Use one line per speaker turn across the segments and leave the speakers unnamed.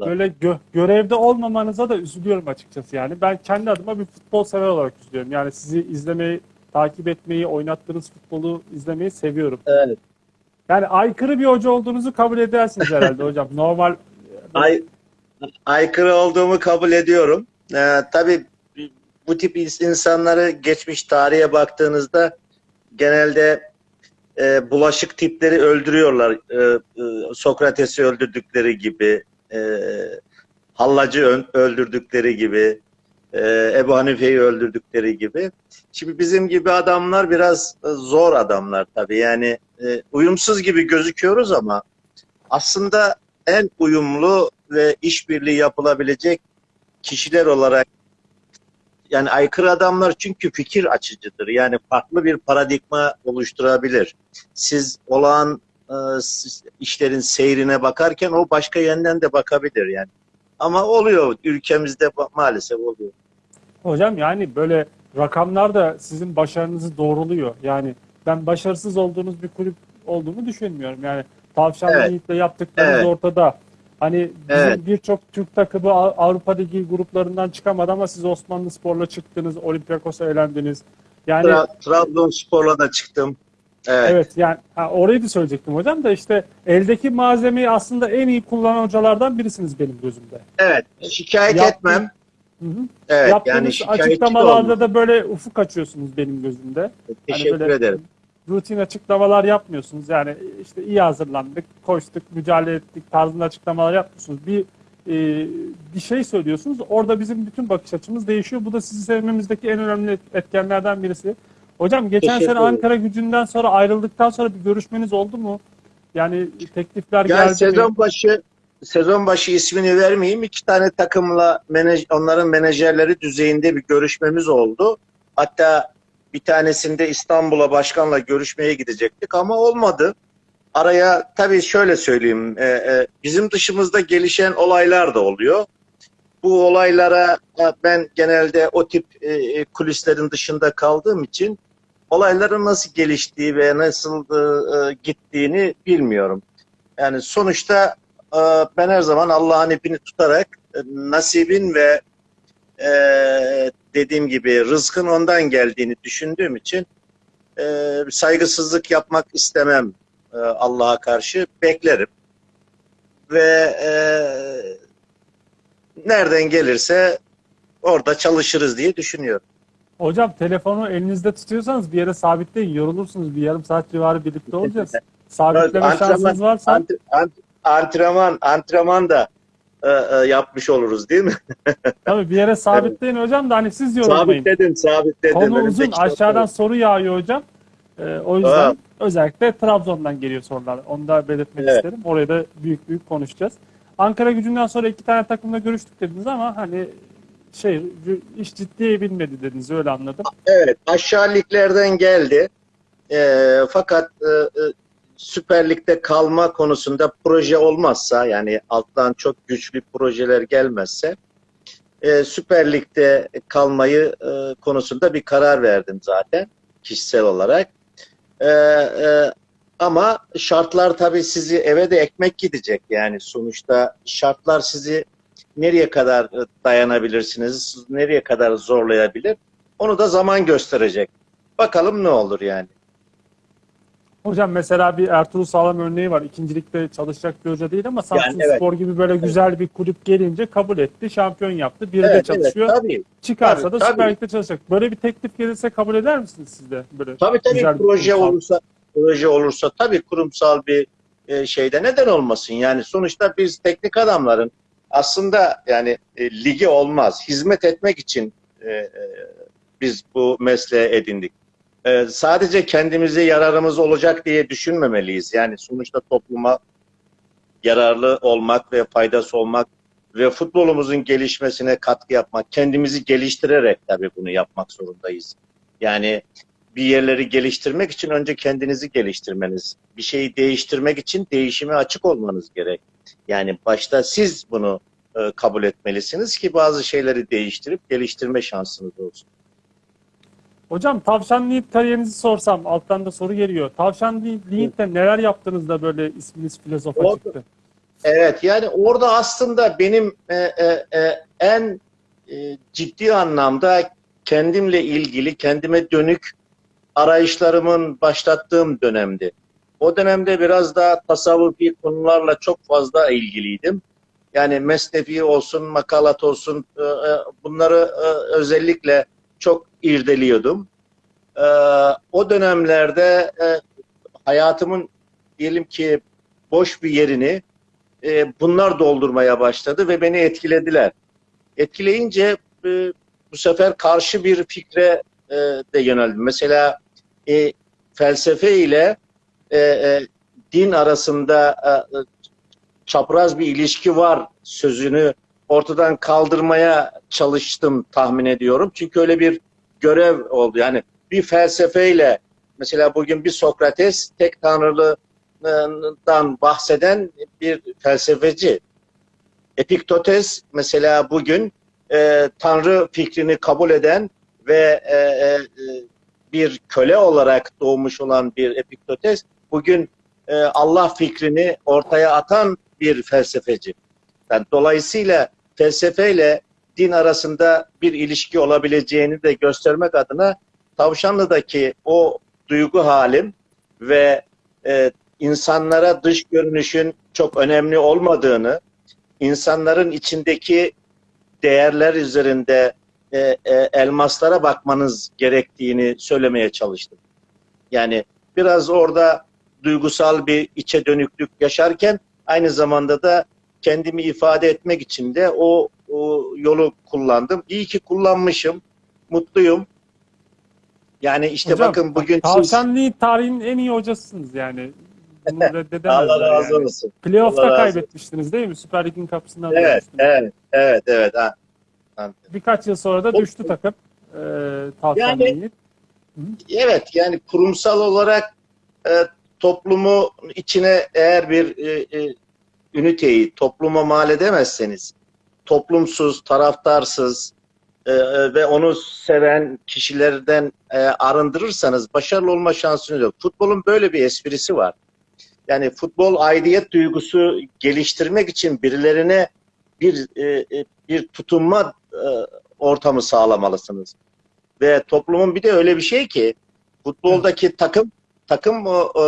böyle gö- görevde olmamanıza da üzülüyorum açıkçası yani. Ben kendi adıma bir futbol sever olarak üzülüyorum. Yani sizi izlemeyi, takip etmeyi, oynattığınız futbolu izlemeyi seviyorum.
Evet.
Yani aykırı bir hoca olduğunuzu kabul edersiniz herhalde hocam. Normal
Ay, aykırı olduğumu kabul ediyorum. Ee, tabii bu tip ins- insanları geçmiş tarihe baktığınızda genelde e, bulaşık tipleri öldürüyorlar. E, e, Sokrates'i öldürdükleri gibi, e, Hallacı öldürdükleri gibi, e, Ebu Hanife'yi öldürdükleri gibi. Şimdi bizim gibi adamlar biraz e, zor adamlar tabii. Yani e, uyumsuz gibi gözüküyoruz ama aslında en uyumlu ve işbirliği yapılabilecek kişiler olarak yani aykırı adamlar çünkü fikir açıcıdır. Yani farklı bir paradigma oluşturabilir. Siz olağan işlerin seyrine bakarken o başka yönden de bakabilir yani. Ama oluyor ülkemizde maalesef oluyor.
hocam yani böyle rakamlar da sizin başarınızı doğruluyor. Yani ben başarısız olduğunuz bir kulüp olduğunu düşünmüyorum. Yani Tavşanlı
Evet.
Yiğit'le yaptıklarınız
Evet.
ortada. Hani bizim
Evet.
birçok Türk takımı Av- Avrupa Ligi gruplarından çıkamadı ama siz Osmanlı Spor'la çıktınız, Olympiakos'a elendiniz. Yani
Tra- Trabzonspor'la da çıktım. Evet.
Evet yani ha, orayı da söyleyecektim hocam da işte eldeki malzemeyi aslında en iyi kullanan hocalardan birisiniz benim gözümde.
Evet. Şikayet
Yaptığın-
etmem.
Hı hı.
Evet.
Yaptığınız
Yani
açıklamalarda da böyle ufuk açıyorsunuz benim gözümde. Hani
Teşekkür
böyle
ederim.
Rutin açıklamalar yapmıyorsunuz. Yani işte iyi hazırlandık, koştuk, mücadele ettik tarzında açıklamalar yapmıyorsunuz. Bir e, bir şey söylüyorsunuz. Orada bizim bütün bakış açımız değişiyor. Bu da sizi sevmemizdeki en önemli etkenlerden birisi. Hocam geçen
Teşekkür
sene. Ankara gücünden sonra ayrıldıktan sonra bir görüşmeniz oldu mu? Yani teklifler
Yani
geldi mi?
sezon başı sezon başı ismini vermeyeyim. iki tane takımla menaj, onların menajerleri düzeyinde bir görüşmemiz oldu. Hatta bir tanesinde İstanbul'a başkanla görüşmeye gidecektik ama olmadı. Araya tabii şöyle söyleyeyim. e, e, bizim dışımızda gelişen olaylar da oluyor. Bu olaylara e, ben genelde o tip e, e, kulislerin dışında kaldığım için olayların nasıl geliştiği ve nasıl e, e, gittiğini bilmiyorum. Yani sonuçta e, ben her zaman Allah'ın ipini tutarak e, nasibin ve e, dediğim gibi rızkın ondan geldiğini düşündüğüm için e, saygısızlık yapmak istemem e, Allah'a karşı beklerim ve e, nereden gelirse orada çalışırız diye düşünüyorum.
Hocam telefonu elinizde tutuyorsanız bir yere sabitleyin. Yorulursunuz. Bir yarım saat civarı birlikte olacağız. Sabitleme
Antrenman-
şansınız varsa
Ant- ant- antrenman antrenman da e, e, yapmış oluruz değil mi?
tabii bir yere sabitleyin hocam da hani siz yorulmayın.
Sabitledim, sabitledim.
Konu
Önümde
uzun. Aşağıdan
var.
soru yağıyor hocam. Ee, o yüzden
Ha.
özellikle Trabzon'dan geliyor sorular. Onu da belirtmek
Evet.
isterim. Orayı da büyük büyük konuşacağız. Ankara gücünden sonra iki tane takımla görüştük dediniz ama hani şey iş ciddiye binmedi dediniz öyle anladım.
Evet, aşağı liglerden geldi. E, fakat e, Süper Lig'de kalma konusunda proje olmazsa yani alttan çok güçlü projeler gelmezse e, Süper Lig'de kalmayı e, konusunda bir karar verdim zaten kişisel olarak. E, e, ama şartlar tabii sizi eve de ekmek gidecek yani sonuçta şartlar sizi nereye kadar dayanabilirsiniz, nereye kadar zorlayabilir onu da zaman gösterecek. Bakalım ne olur yani.
Hocam mesela bir Ertuğrul Sağlam örneği var. İkincilikte çalışacak bir hoca değil ama Samsun
evet.
Spor gibi böyle güzel bir kulüp gelince kabul etti. Şampiyon yaptı. Bir de
Evet, evet,
çalışıyor.
tabii.
Çıkarsa
tabii,
da
tabii.
Süper Lig'de çalışacak. Böyle bir teklif gelirse kabul eder misiniz siz de? Böyle
Tabii tabii
güzel
proje
kurumsal-
olursa proje olursa tabii kurumsal bir e, şeyde neden olmasın? Yani sonuçta biz teknik adamların aslında yani e, ligi olmaz. Hizmet etmek için e, e, biz bu mesleği edindik. E, sadece kendimize yararımız olacak diye düşünmemeliyiz. Yani sonuçta topluma yararlı olmak ve faydası olmak ve futbolumuzun gelişmesine katkı yapmak, kendimizi geliştirerek tabii bunu yapmak zorundayız. Yani bir yerleri geliştirmek için önce kendinizi geliştirmeniz, bir şeyi değiştirmek için değişime açık olmanız gerek. Yani başta siz bunu e, kabul etmelisiniz ki bazı şeyleri değiştirip geliştirme şansınız olsun.
Hocam Tavşan Yiğit kariyerinizi sorsam alttan da soru geliyor. Tavşan Yiğit'te neler yaptınız da böyle isminiz filozofa
O-
çıktı?
Evet yani orada aslında benim e, e, e, en e, ciddi anlamda kendimle ilgili, kendime dönük arayışlarımın başlattığım dönemdi. O dönemde biraz daha tasavvufi konularla çok fazla ilgiliydim. Yani mesnevi olsun, makalat olsun e, e, bunları e, özellikle çok irdeliyordum. O dönemlerde hayatımın diyelim ki boş bir yerini bunlar doldurmaya başladı ve beni etkilediler. Etkileyince bu sefer karşı bir fikre de yöneldim. Mesela felsefe ile din arasında çapraz bir ilişki var sözünü ortadan kaldırmaya çalıştım tahmin ediyorum. Çünkü öyle bir görev oldu. Yani bir felsefeyle mesela bugün bir Sokrates tek tanrılıdan bahseden bir felsefeci. Epiktetos mesela bugün e, tanrı fikrini kabul eden ve e, e, bir köle olarak doğmuş olan bir Epiktetos bugün e, Allah fikrini ortaya atan bir felsefeci. Yani dolayısıyla felsefeyle din arasında bir ilişki olabileceğini de göstermek adına Tavşanlı'daki o duygu halim ve e, insanlara dış görünüşün çok önemli olmadığını, insanların içindeki değerler üzerinde e, e, elmaslara bakmanız gerektiğini söylemeye çalıştım. Yani biraz orada duygusal bir içe dönüklük yaşarken aynı zamanda da kendimi ifade etmek için de o, o yolu kullandım. İyi ki kullanmışım. Mutluyum. Yani işte
Hocam,
bakın bugün siz
Tavşanlı tarihin en iyi hocasısınız yani. Bunu reddedemezler
Allah razı
yani.
olsun.
Playoff'ta kaybetmiştiniz değil mi? Süper Lig'in kapısından
Evet, evet, evet, evet. Ha.
Birkaç yıl sonra da
O-
düştü takım. E, Tavşanlı'yı.
Evet yani kurumsal olarak e, toplumu içine eğer bir e, e, üniteyi topluma mal edemezseniz toplumsuz, taraftarsız e, e, ve onu seven kişilerden e, arındırırsanız başarılı olma şansınız yok. Futbolun böyle bir esprisi var. Yani futbol aidiyet duygusu geliştirmek için birilerine bir e, e, bir tutunma e, ortamı sağlamalısınız. Ve toplumun bir de öyle bir şey ki futboldaki takım takım o, o,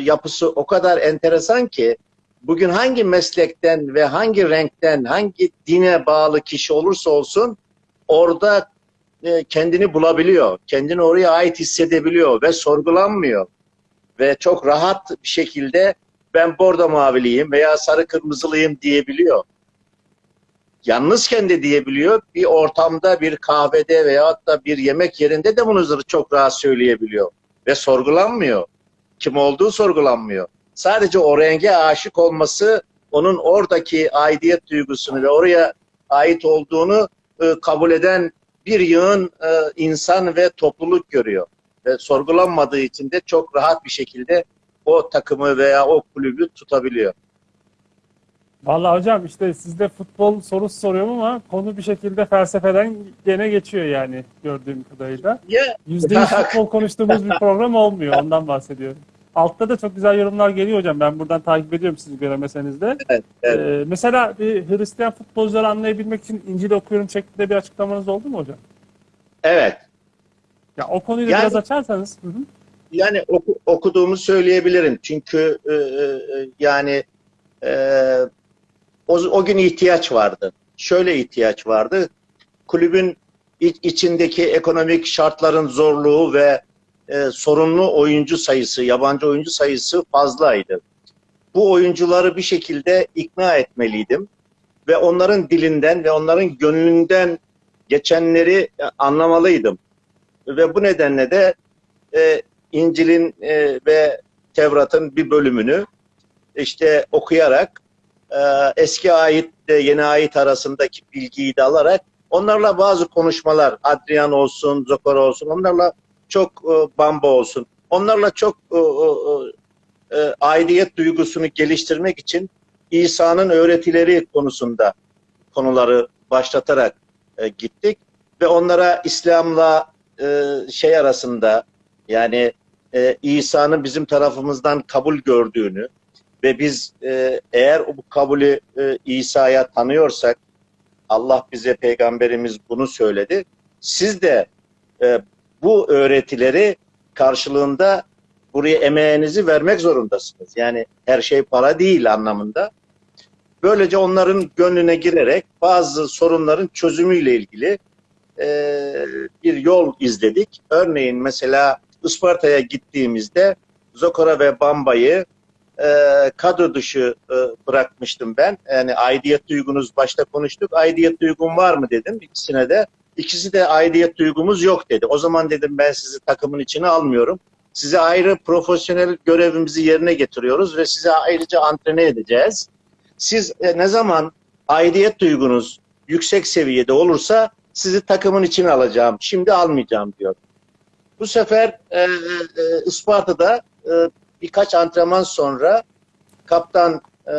yapısı o kadar enteresan ki bugün hangi meslekten ve hangi renkten hangi dine bağlı kişi olursa olsun orada e, kendini bulabiliyor. Kendini oraya ait hissedebiliyor ve sorgulanmıyor. Ve çok rahat bir şekilde ben bordo maviliyim veya sarı kırmızılıyım diyebiliyor. Yalnızken de diyebiliyor. Bir ortamda, bir kahvede veyahut da bir yemek yerinde de bunu çok rahat söyleyebiliyor. Ve sorgulanmıyor. Kim olduğu sorgulanmıyor. Sadece o renge aşık olması onun oradaki aidiyet duygusunu ve oraya ait olduğunu e, kabul eden bir yığın e, insan ve topluluk görüyor. Ve sorgulanmadığı için de çok rahat bir şekilde o takımı veya o kulübü tutabiliyor.
Vallahi hocam işte sizde futbol sorusu soruyorum ama konu bir şekilde felsefeden gene geçiyor yani gördüğüm kadarıyla.
Ya
%100 futbol konuştuğumuz bir program olmuyor. Ondan bahsediyorum. Altta da çok güzel yorumlar geliyor hocam. Ben buradan takip ediyorum siz göremeseniz de.
Evet, evet.
Ee, mesela bir Hristiyan futbolcuları anlayabilmek için İncil okuyorum şeklinde bir açıklamanız oldu mu hocam?
evet.
Ya o konuyu
Yani-
biraz açarsanız. Hı hı.
Yani oku, okuduğumu söyleyebilirim. Çünkü e, e, yani e, o, o gün ihtiyaç vardı. Şöyle ihtiyaç vardı. Kulübün iç- içindeki ekonomik şartların zorluğu ve e, sorunlu oyuncu sayısı, yabancı oyuncu sayısı fazlaydı. Bu oyuncuları bir şekilde ikna etmeliydim ve onların dilinden ve onların gönlünden geçenleri e, anlamalıydım. Ve bu nedenle de e, İncil'in e, ve Tevrat'ın bir bölümünü işte okuyarak e, eski de yeni ayet arasındaki bilgiyi de alarak onlarla bazı konuşmalar Adrian olsun, Zokor olsun onlarla çok e, Bamba olsun onlarla çok e, aidiyet duygusunu geliştirmek için İsa'nın öğretileri konusunda konuları başlatarak gittik ve onlara İslam'la şey arasında yani İsa'nın bizim tarafımızdan kabul gördüğünü ve biz e, eğer bu kabulü e, İsa'ya tanıyorsak Allah bize peygamberimiz bunu söyledi. Siz de e, bu öğretileri karşılığında buraya emeğinizi vermek zorundasınız. Yani her şey para değil anlamında. Böylece onların gönlüne girerek bazı sorunların çözümüyle ilgili e, bir yol izledik. Örneğin mesela Isparta'ya gittiğimizde Zokora ve Bamba'yı e, kadro dışı e, bırakmıştım ben. Yani aidiyet duygunuz başta konuştuk. Aidiyet duygun var mı dedim ikisine de. İkisi de aidiyet duygumuz yok dedi. O zaman dedim ben sizi takımın içine almıyorum. Size ayrı profesyonel görevimizi yerine getiriyoruz ve size ayrıca antrene edeceğiz. Siz e, ne zaman aidiyet duygunuz yüksek seviyede olursa sizi takımın içine alacağım. Şimdi almayacağım diyor. Bu sefer e, e, Isparta'da e, birkaç antrenman sonra kaptan e,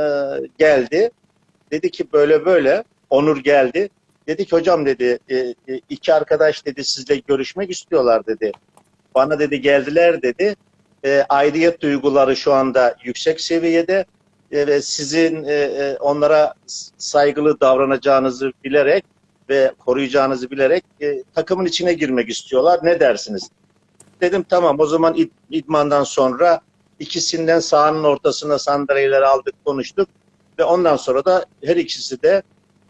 geldi. Dedi ki böyle böyle. Onur geldi. Dedi ki hocam dedi e, e, iki arkadaş dedi sizle görüşmek istiyorlar dedi. Bana dedi geldiler dedi. E, aidiyet duyguları şu anda yüksek seviyede e, ve sizin e, e, onlara saygılı davranacağınızı bilerek ve koruyacağınızı bilerek e, takımın içine girmek istiyorlar. Ne dersiniz? Dedim tamam o zaman id- idmandan sonra ikisinden sahanın ortasına sandalyeleri aldık konuştuk ve ondan sonra da her ikisi de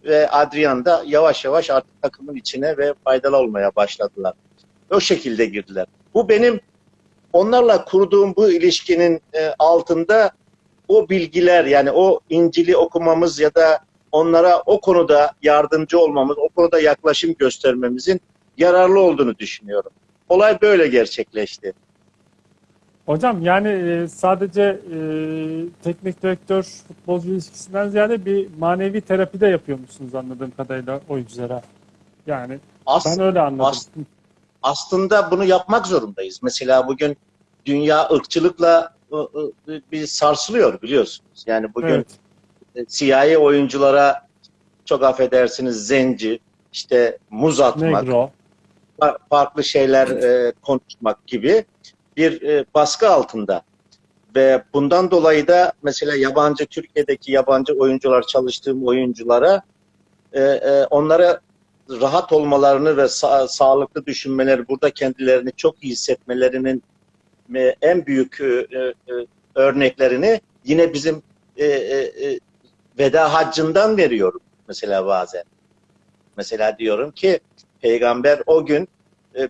ve Adrian da yavaş yavaş artık takımın içine ve faydalı olmaya başladılar. O şekilde girdiler. Bu benim onlarla kurduğum bu ilişkinin e, altında o bilgiler yani o İncil'i okumamız ya da onlara o konuda yardımcı olmamız, o konuda yaklaşım göstermemizin yararlı olduğunu düşünüyorum. Olay böyle gerçekleşti.
Hocam yani e, sadece e, teknik direktör futbolcu ilişkisinden ziyade bir manevi terapi de yapıyormuşsunuz anladığım kadarıyla oyunculara. Yani
As-
ben öyle anladım.
as- aslında bunu yapmak zorundayız. Mesela bugün dünya ırkçılıkla ı, ı, bir sarsılıyor biliyorsunuz. Yani bugün
Evet.
siyahi oyunculara çok affedersiniz zenci, işte muz atmak,
Negro.
fa- farklı şeyler e, konuşmak gibi bir e, baskı altında. Ve bundan dolayı da mesela yabancı Türkiye'deki yabancı oyuncular çalıştığım oyunculara e, e, onlara rahat olmalarını ve sa- sağlıklı düşünmeleri, burada kendilerini çok iyi hissetmelerinin en büyük örneklerini yine bizim veda haccından veriyorum mesela bazen. Mesela diyorum ki peygamber o gün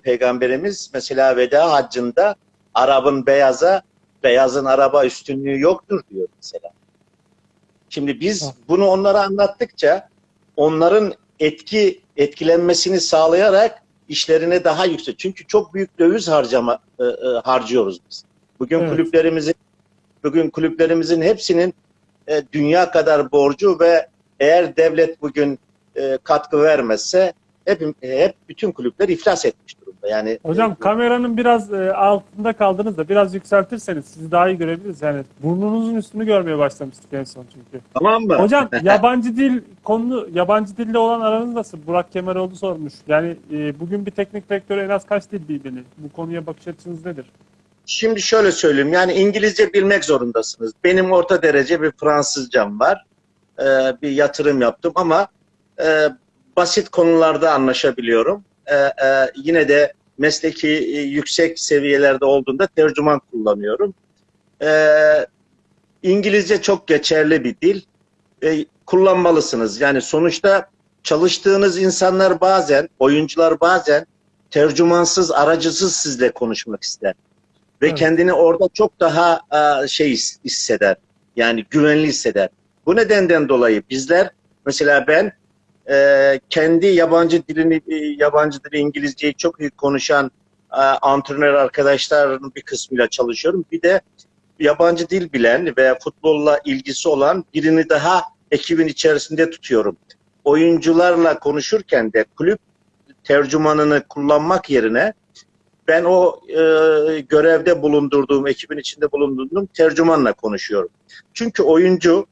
peygamberimiz mesela veda haccında Arap'ın beyaza beyazın araba üstünlüğü yoktur diyor mesela. Şimdi biz bunu onlara anlattıkça onların etki etkilenmesini sağlayarak işlerine daha yüksek. Çünkü çok büyük döviz harcama e, e, harcıyoruz biz. Bugün
Evet.
kulüplerimizin bugün kulüplerimizin hepsinin e, dünya kadar borcu ve eğer devlet bugün e, katkı vermezse hep hep bütün kulüpler iflas etmiş durumda. Yani
Hocam
e,
kameranın biraz e, altında kaldınız da biraz yükseltirseniz sizi daha iyi görebiliriz. Yani burnunuzun üstünü görmeye başlamıştık en son çünkü.
tamam mı?
Hocam yabancı dil konu yabancı dille olan aranız nasıl? Burak Kemeroğlu sormuş. Yani e, bugün bir teknik direktör en az kaç dil bilmeli? Bu konuya bakış açınız nedir?
Şimdi şöyle söyleyeyim. Yani İngilizce bilmek zorundasınız. Benim orta derece bir Fransızcam var. Ee, bir yatırım yaptım ama e, basit konularda anlaşabiliyorum. Ee, e, yine de mesleki e, yüksek seviyelerde olduğunda tercüman kullanıyorum. Ee, İngilizce çok geçerli bir dil. Ee, kullanmalısınız. Yani sonuçta çalıştığınız insanlar bazen, oyuncular bazen tercümansız, aracısız sizle konuşmak ister ve
Evet.
kendini orada çok daha e, şey his- hisseder. Yani güvenli hisseder. Bu nedenden dolayı bizler mesela ben e, kendi yabancı dilini e, yabancı dili İngilizceyi çok iyi konuşan e, antrenör arkadaşların bir kısmıyla çalışıyorum. Bir de yabancı dil bilen ve futbolla ilgisi olan birini daha ekibin içerisinde tutuyorum. Oyuncularla konuşurken de kulüp tercümanını kullanmak yerine ben o e, görevde bulundurduğum, ekibin içinde bulundurduğum tercümanla konuşuyorum. Çünkü oyuncu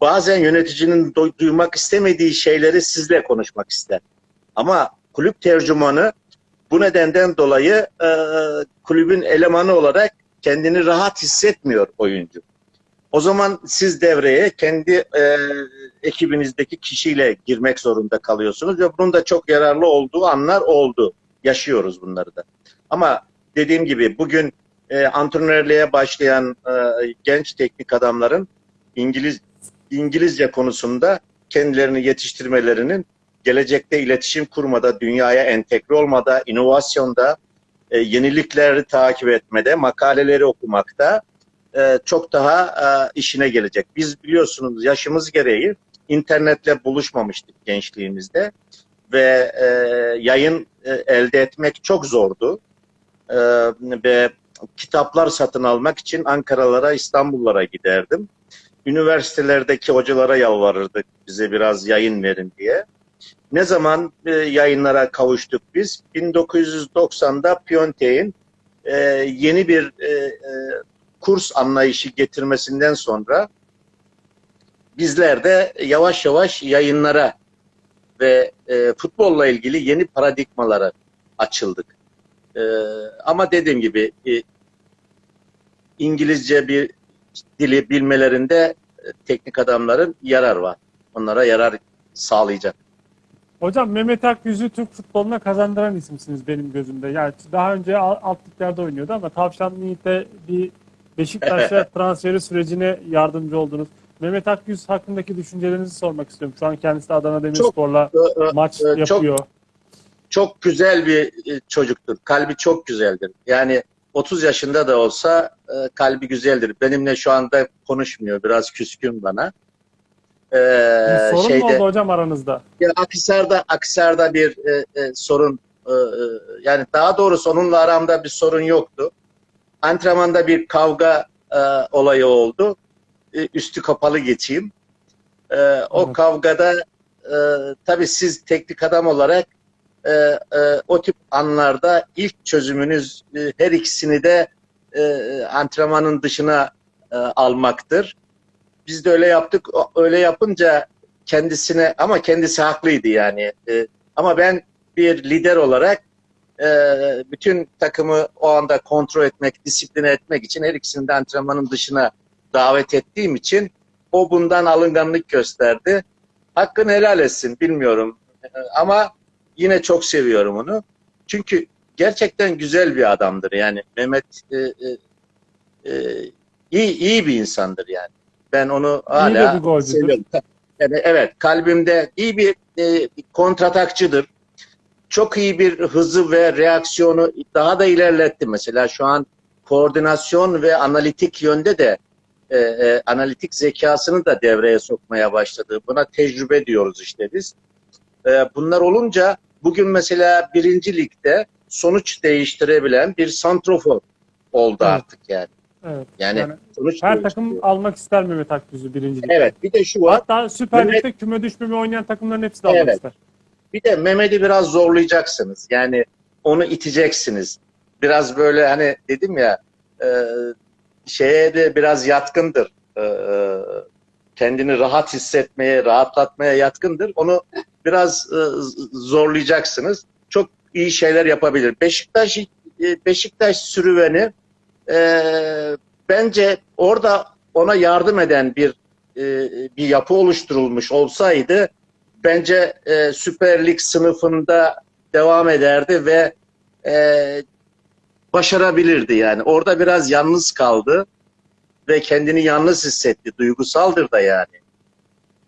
bazen yöneticinin du- duymak istemediği şeyleri sizle konuşmak ister. Ama kulüp tercümanı bu nedenden dolayı e, kulübün elemanı olarak kendini rahat hissetmiyor oyuncu. O zaman siz devreye kendi e, ekibinizdeki kişiyle girmek zorunda kalıyorsunuz ve bunun da çok yararlı olduğu anlar oldu. Yaşıyoruz bunları da. Ama dediğim gibi bugün e, antrenörlüğe başlayan e, genç teknik adamların İngiliz İngilizce konusunda kendilerini yetiştirmelerinin gelecekte iletişim kurmada, dünyaya entegre olmada, inovasyonda, e, yenilikleri takip etmede, makaleleri okumakta e, çok daha e, işine gelecek. Biz biliyorsunuz yaşımız gereği internetle buluşmamıştık gençliğimizde ve e, yayın e, elde etmek çok zordu. E, ve kitaplar satın almak için Ankara'lara, İstanbul'lara giderdim. Üniversitelerdeki hocalara yalvarırdık bize biraz yayın verin diye. Ne zaman e, yayınlara kavuştuk biz? 1990'da Piontek'in e, yeni bir e, e, kurs anlayışı getirmesinden sonra bizler de yavaş yavaş yayınlara ve e, futbolla ilgili yeni paradigmalara açıldık. E, ama dediğim gibi e, İngilizce bir dili bilmelerinde e, teknik adamların yarar var. Onlara yarar sağlayacak.
Hocam Mehmet Akyüz'ü Türk futboluna kazandıran isimsiniz benim gözümde. Yani daha önce al- alt liglerde oynuyordu ama Tavşan Yiğit'e bir Beşiktaş'a transferi sürecine yardımcı oldunuz. Mehmet Akyüz hakkındaki düşüncelerinizi sormak istiyorum. Şu an kendisi de Adana Demirspor'la
Ee, e,
maç
e, çok-
yapıyor.
çok güzel bir e, çocuktur. Kalbi çok güzeldir. Yani 30 yaşında da olsa e, kalbi güzeldir. Benimle şu anda konuşmuyor. Biraz küskün bana. Ee,
sorun mu
şeyde
oldu hocam aranızda?
ya Akhisar'da Akhisar'da bir e, e, sorun e, e, yani daha doğrusu onunla aramda bir sorun yoktu. Antrenmanda bir kavga e, olayı oldu. E, üstü kapalı geçeyim. E, o
Evet.
kavgada e, tabii siz teknik adam olarak e, e, o tip anlarda ilk çözümünüz e, her ikisini de e, antrenmanın dışına e, almaktır. Biz de öyle yaptık. Öyle yapınca kendisine ama kendisi haklıydı yani. E, ama ben bir lider olarak e, bütün takımı o anda kontrol etmek, disipline etmek için her ikisini de antrenmanın dışına davet ettiğim için o bundan alınganlık gösterdi. Hakkını helal etsin bilmiyorum. E, ama yine çok seviyorum onu. Çünkü gerçekten güzel bir adamdır yani. Mehmet e, e, e, iyi, iyi bir insandır yani. Ben onu hala seviyorum. Yani evet kalbimde iyi bir e, kontratakçıdır. Çok iyi bir hızı ve reaksiyonu daha da ilerletti. Mesela şu an koordinasyon ve analitik yönde de e, e, analitik zekasını da devreye sokmaya başladı. Buna tecrübe diyoruz işte biz. E, bunlar olunca bugün mesela birinci ligde sonuç değiştirebilen bir santrofor oldu
Evet.
artık yani.
Evet.
Yani,
Yani
sonuç
her takım almak ister Mehmet Akyüz'ü birinci ligde.
Evet bir de şu var.
Hatta Süper
Mehmet-
Lig'de küme düşmeme oynayan takımların hepsi de almak
Evet.
ister.
Bir de Mehmet'i biraz zorlayacaksınız. Yani onu iteceksiniz. Biraz böyle hani dedim ya e, şeye de biraz yatkındır. E, e, kendini rahat hissetmeye, rahatlatmaya yatkındır. Onu biraz e, zorlayacaksınız. Çok iyi şeyler yapabilir. Beşiktaş e, Beşiktaş sürüveni e, bence orada ona yardım eden bir e, bir yapı oluşturulmuş olsaydı bence e, Süper Lig sınıfında devam ederdi ve e, başarabilirdi yani. Orada biraz yalnız kaldı ve kendini yalnız hissetti. Duygusaldır da yani.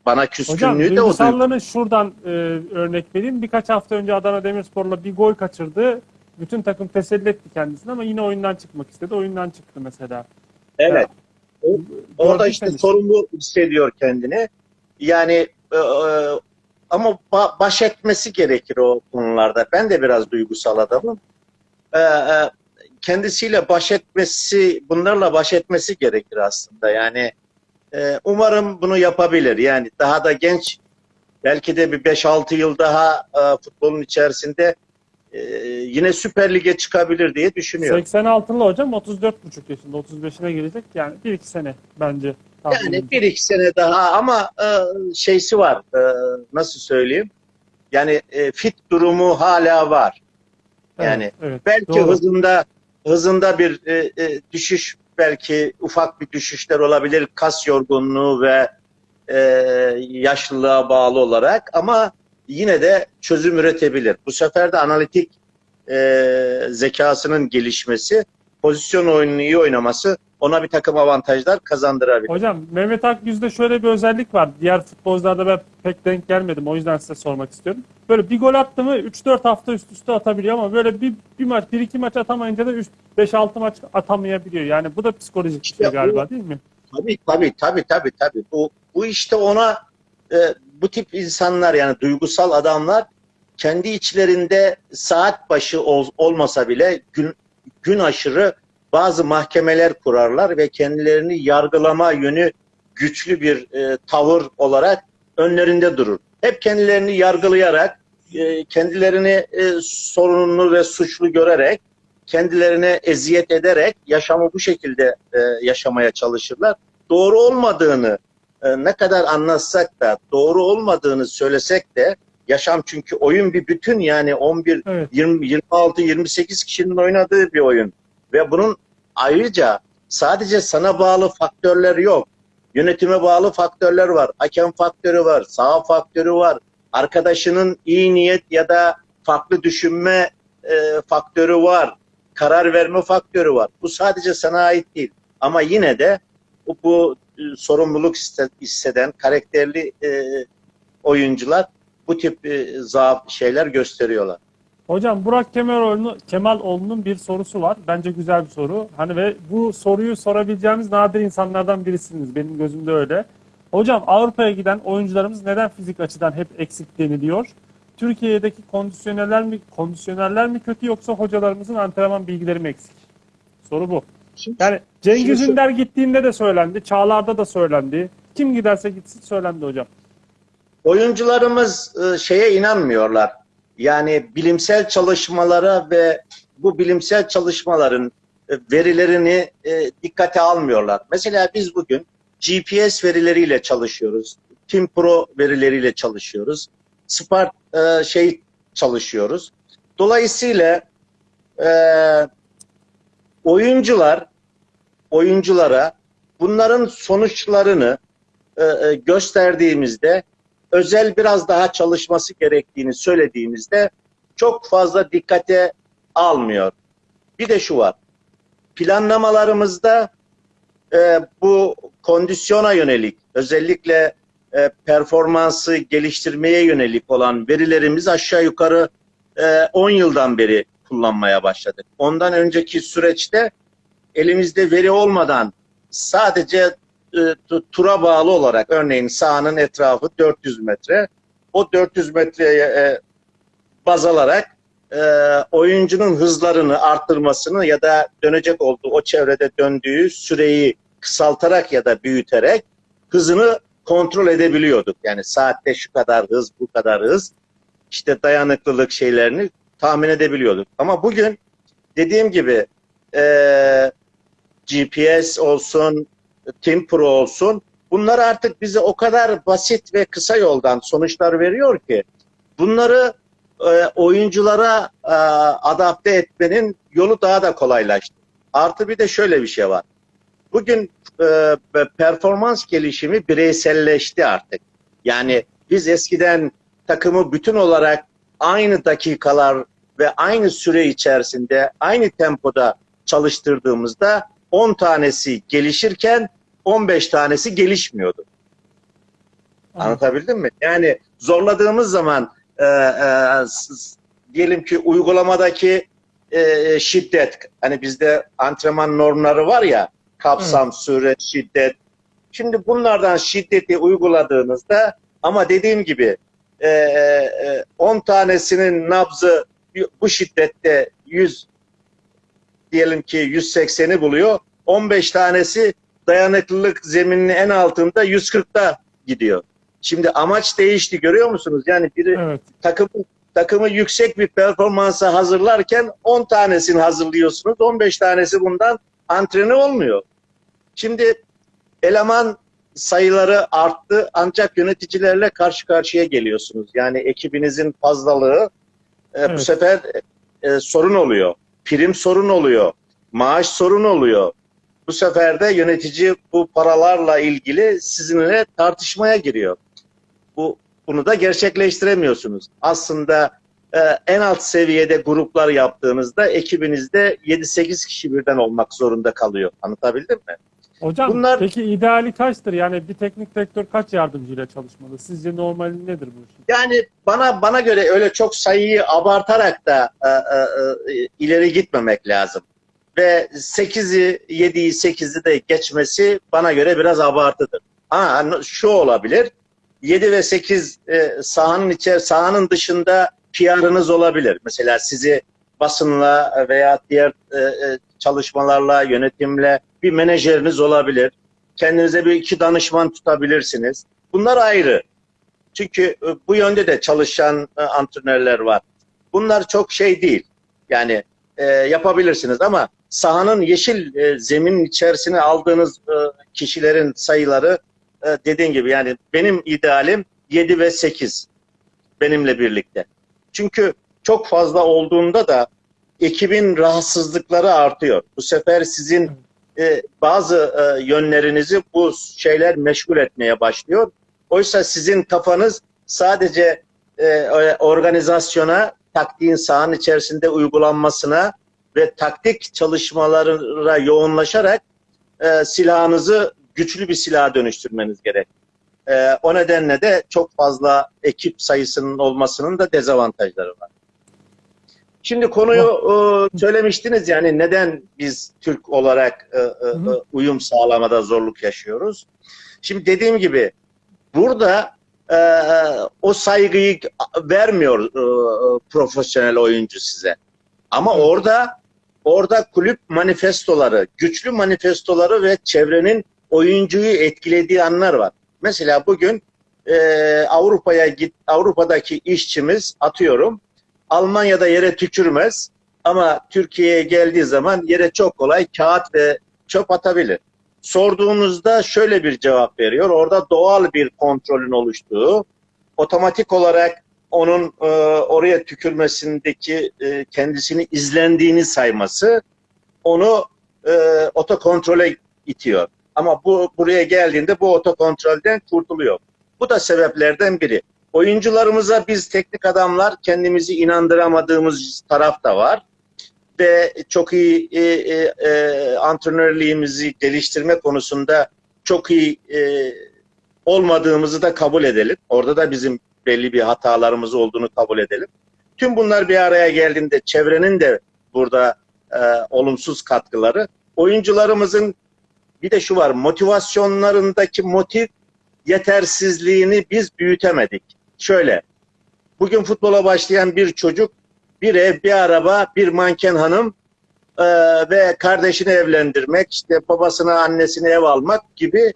Bana
Hocam
küskünlüğü de o
duygusallığını şuradan e, örnek vereyim. Birkaç hafta önce Adana Demirspor'la bir gol kaçırdı. Bütün takım teselli etti kendisini ama yine oyundan çıkmak istedi. Oyundan çıktı mesela.
Evet. O- Orada işte
Gördüyseniz.
sorumlu hissediyor kendini. Yani e, e, ama ba- baş etmesi gerekir o konularda. Ben de biraz duygusal adamım. E, e, kendisiyle baş etmesi, bunlarla baş etmesi gerekir aslında. Yani e, umarım bunu yapabilir. Yani daha da genç, belki de bir 5-6 yıl daha e, futbolun içerisinde e, yine Süper Lig'e çıkabilir diye düşünüyorum.
86'lı hocam 34,5 yaşında 35'ine gelecek. Yani 1-2 sene bence.
Yani bir iki sene daha ama e, şeysi var. E, nasıl söyleyeyim? Yani e, fit durumu hala var.
Evet,
yani
evet,
Belki
doğru.
hızında hızında bir e, e, düşüş belki ufak bir düşüşler olabilir kas yorgunluğu ve e, yaşlılığa bağlı olarak ama yine de çözüm üretebilir. Bu sefer de analitik e, zekasının gelişmesi, pozisyon oyununu iyi oynaması ona bir takım avantajlar kazandırabilir.
Hocam Mehmet Akgüz'de şöyle bir özellik var. Diğer futbolcularda ben pek denk gelmedim. O yüzden size sormak istiyorum. Böyle bir gol attı mı 3-4 hafta üst üste atabiliyor ama böyle bir, bir maç, bir iki maç atamayınca da 5-6 maç atamayabiliyor. Yani bu da psikolojik bir
İşte
şey galiba
bu-
değil mi?
Tabii tabii tabii tabii tabii. Bu bu işte ona e, bu tip insanlar yani duygusal adamlar kendi içlerinde saat başı ol- olmasa bile gün gün aşırı bazı mahkemeler kurarlar ve kendilerini yargılama yönü güçlü bir e, tavır olarak önlerinde durur. Hep kendilerini yargılayarak, e, kendilerini e, sorunlu ve suçlu görerek, kendilerine eziyet ederek yaşamı bu şekilde e, yaşamaya çalışırlar. Doğru olmadığını e, ne kadar anlatsak da, doğru olmadığını söylesek de yaşam çünkü oyun bir bütün yani 11
Evet.
20, 26, 28 kişinin oynadığı bir oyun. Ve bunun ayrıca sadece sana bağlı faktörler yok. Yönetime bağlı faktörler var. Hakem faktörü var. Saha faktörü var. Arkadaşının iyi niyet ya da farklı düşünme e, faktörü var. Karar verme faktörü var. Bu sadece sana ait değil. Ama yine de bu, bu e, sorumluluk hisse- hisseden karakterli e, oyuncular bu tip e, zaaf şeyler gösteriyorlar.
Hocam Burak Kemaloğlu, Kemaloğlu'nun bir sorusu var. Bence güzel bir soru. Hani ve bu soruyu sorabileceğimiz nadir insanlardan birisiniz. Benim gözümde öyle. Hocam Avrupa'ya giden oyuncularımız neden fizik açıdan hep eksik deniliyor? Türkiye'deki kondisyonerler mi kondisyonerler mi kötü yoksa hocalarımızın antrenman bilgileri mi eksik? Soru bu. Yani Cengiz
Şimdi
Ünder gittiğinde de söylendi, Çağlar'da da söylendi. Kim giderse gitsin söylendi hocam.
Oyuncularımız e, şeye inanmıyorlar. Yani bilimsel çalışmalara ve bu bilimsel çalışmaların e, verilerini e, dikkate almıyorlar. Mesela biz bugün GPS verileriyle çalışıyoruz. Team Pro verileriyle çalışıyoruz. Spark e, şey çalışıyoruz. Dolayısıyla oyuncular oyunculara bunların sonuçlarını gösterdiğimizde özel biraz daha çalışması gerektiğini söylediğimizde çok fazla dikkate almıyor. Bir de şu var. Planlamalarımızda e, bu kondisyona yönelik özellikle e, performansı geliştirmeye yönelik olan verilerimiz aşağı yukarı e, 10 yıldan beri kullanmaya başladık. Ondan önceki süreçte elimizde veri olmadan sadece tura bağlı olarak örneğin sahanın etrafı 400 metre. O 400 metreye e, baz alarak e, oyuncunun hızlarını arttırmasını ya da dönecek olduğu o çevrede döndüğü süreyi kısaltarak ya da büyüterek hızını kontrol edebiliyorduk. Yani saatte şu kadar hız, bu kadar hız işte dayanıklılık şeylerini tahmin edebiliyorduk. Ama bugün dediğim gibi e, GPS olsun, Team Pro olsun bunlar artık bize o kadar basit ve kısa yoldan sonuçlar veriyor ki bunları e, oyunculara e, adapte etmenin yolu daha da kolaylaştı. Artı bir de şöyle bir şey var. Bugün e, performans gelişimi bireyselleşti artık. Yani biz eskiden takımı bütün olarak aynı dakikalar ve aynı süre içerisinde aynı tempoda çalıştırdığımızda 10 tanesi gelişirken 15 tanesi gelişmiyordu. Anlatabildim mi? Yani zorladığımız zaman e, e, diyelim ki uygulamadaki e, şiddet hani bizde antrenman normları var ya kapsam, süre, şiddet. Şimdi bunlardan şiddeti uyguladığınızda ama dediğim gibi e, e, 10 tanesinin nabzı bu şiddette 100 diyelim ki 180'i buluyor. 15 tanesi dayanıklılık zemininin en altında 140'ta gidiyor. Şimdi amaç değişti görüyor musunuz? Yani biri
Evet.
takımı takımı yüksek bir performansa hazırlarken 10 tanesini hazırlıyorsunuz. 15 tanesi bundan antrene olmuyor. Şimdi eleman sayıları arttı ancak yöneticilerle karşı karşıya geliyorsunuz. Yani ekibinizin fazlalığı e, bu
Evet.
sefer e, sorun oluyor. Prim sorun oluyor. Maaş sorun oluyor. Bu sefer de yönetici bu paralarla ilgili sizinle tartışmaya giriyor. Bu bunu da gerçekleştiremiyorsunuz. Aslında e, en alt seviyede gruplar yaptığınızda ekibinizde 7-8 kişi birden olmak zorunda kalıyor. Anlatabildim mi?
Hocam
Bunlar-
peki ideali kaçtır? Yani bir teknik direktör kaç yardımcıyla çalışmalı? Sizce normali nedir bu işin?
Yani bana bana göre öyle çok sayıyı abartarak da e, e, e, ileri gitmemek lazım. Ve 8'i, 7'yi, 8'i de geçmesi bana göre biraz abartıdır. Ha, şu olabilir. 7 ve 8 e, sahanın içer sahanın dışında PR'ınız olabilir. Mesela sizi basınla veya diğer e, e, çalışmalarla, yönetimle bir menajeriniz olabilir. Kendinize bir iki danışman tutabilirsiniz. Bunlar ayrı. Çünkü e, bu yönde de çalışan e, antrenörler var. Bunlar çok şey değil. Yani e, yapabilirsiniz ama sahanın yeşil e, zeminin içerisine aldığınız e, kişilerin sayıları e, dediğin gibi yani benim idealim 7 ve 8 benimle birlikte. Çünkü çok fazla olduğunda da ekibin rahatsızlıkları artıyor. Bu sefer sizin e, bazı e, yönlerinizi bu şeyler meşgul etmeye başlıyor. Oysa sizin kafanız sadece e, organizasyona, taktiğin sahanın içerisinde uygulanmasına ve taktik çalışmalara yoğunlaşarak e, silahınızı güçlü bir silaha dönüştürmeniz gerek. E, o nedenle de çok fazla ekip sayısının olmasının da dezavantajları var. Şimdi konuyu e, söylemiştiniz yani neden biz Türk olarak e, e,
hı.
uyum sağlamada zorluk yaşıyoruz. Şimdi dediğim gibi burada e, o saygıyı vermiyor e, profesyonel oyuncu size. Ama orada orada kulüp manifestoları, güçlü manifestoları ve çevrenin oyuncuyu etkilediği anlar var. Mesela bugün e, Avrupa'ya git Avrupa'daki işçimiz atıyorum Almanya'da yere tükürmez ama Türkiye'ye geldiği zaman yere çok kolay kağıt ve çöp atabilir. Sorduğunuzda şöyle bir cevap veriyor. Orada doğal bir kontrolün oluştuğu, otomatik olarak onun e, oraya tükürmesindeki e, kendisini izlendiğini sayması onu e, otokontrole itiyor. Ama bu buraya geldiğinde bu otokontrolden kurtuluyor. Bu da sebeplerden biri. Oyuncularımıza biz teknik adamlar kendimizi inandıramadığımız taraf da var. Ve çok iyi e, e, e, geliştirme konusunda çok iyi e, olmadığımızı da kabul edelim. Orada da bizim belli bir hatalarımız olduğunu kabul edelim. Tüm bunlar bir araya geldiğinde çevrenin de burada e, olumsuz katkıları. Oyuncularımızın bir de şu var motivasyonlarındaki motiv yetersizliğini biz büyütemedik. Şöyle, bugün futbola başlayan bir çocuk, bir ev, bir araba, bir manken hanım e, ve kardeşini evlendirmek, işte babasına, annesine ev almak gibi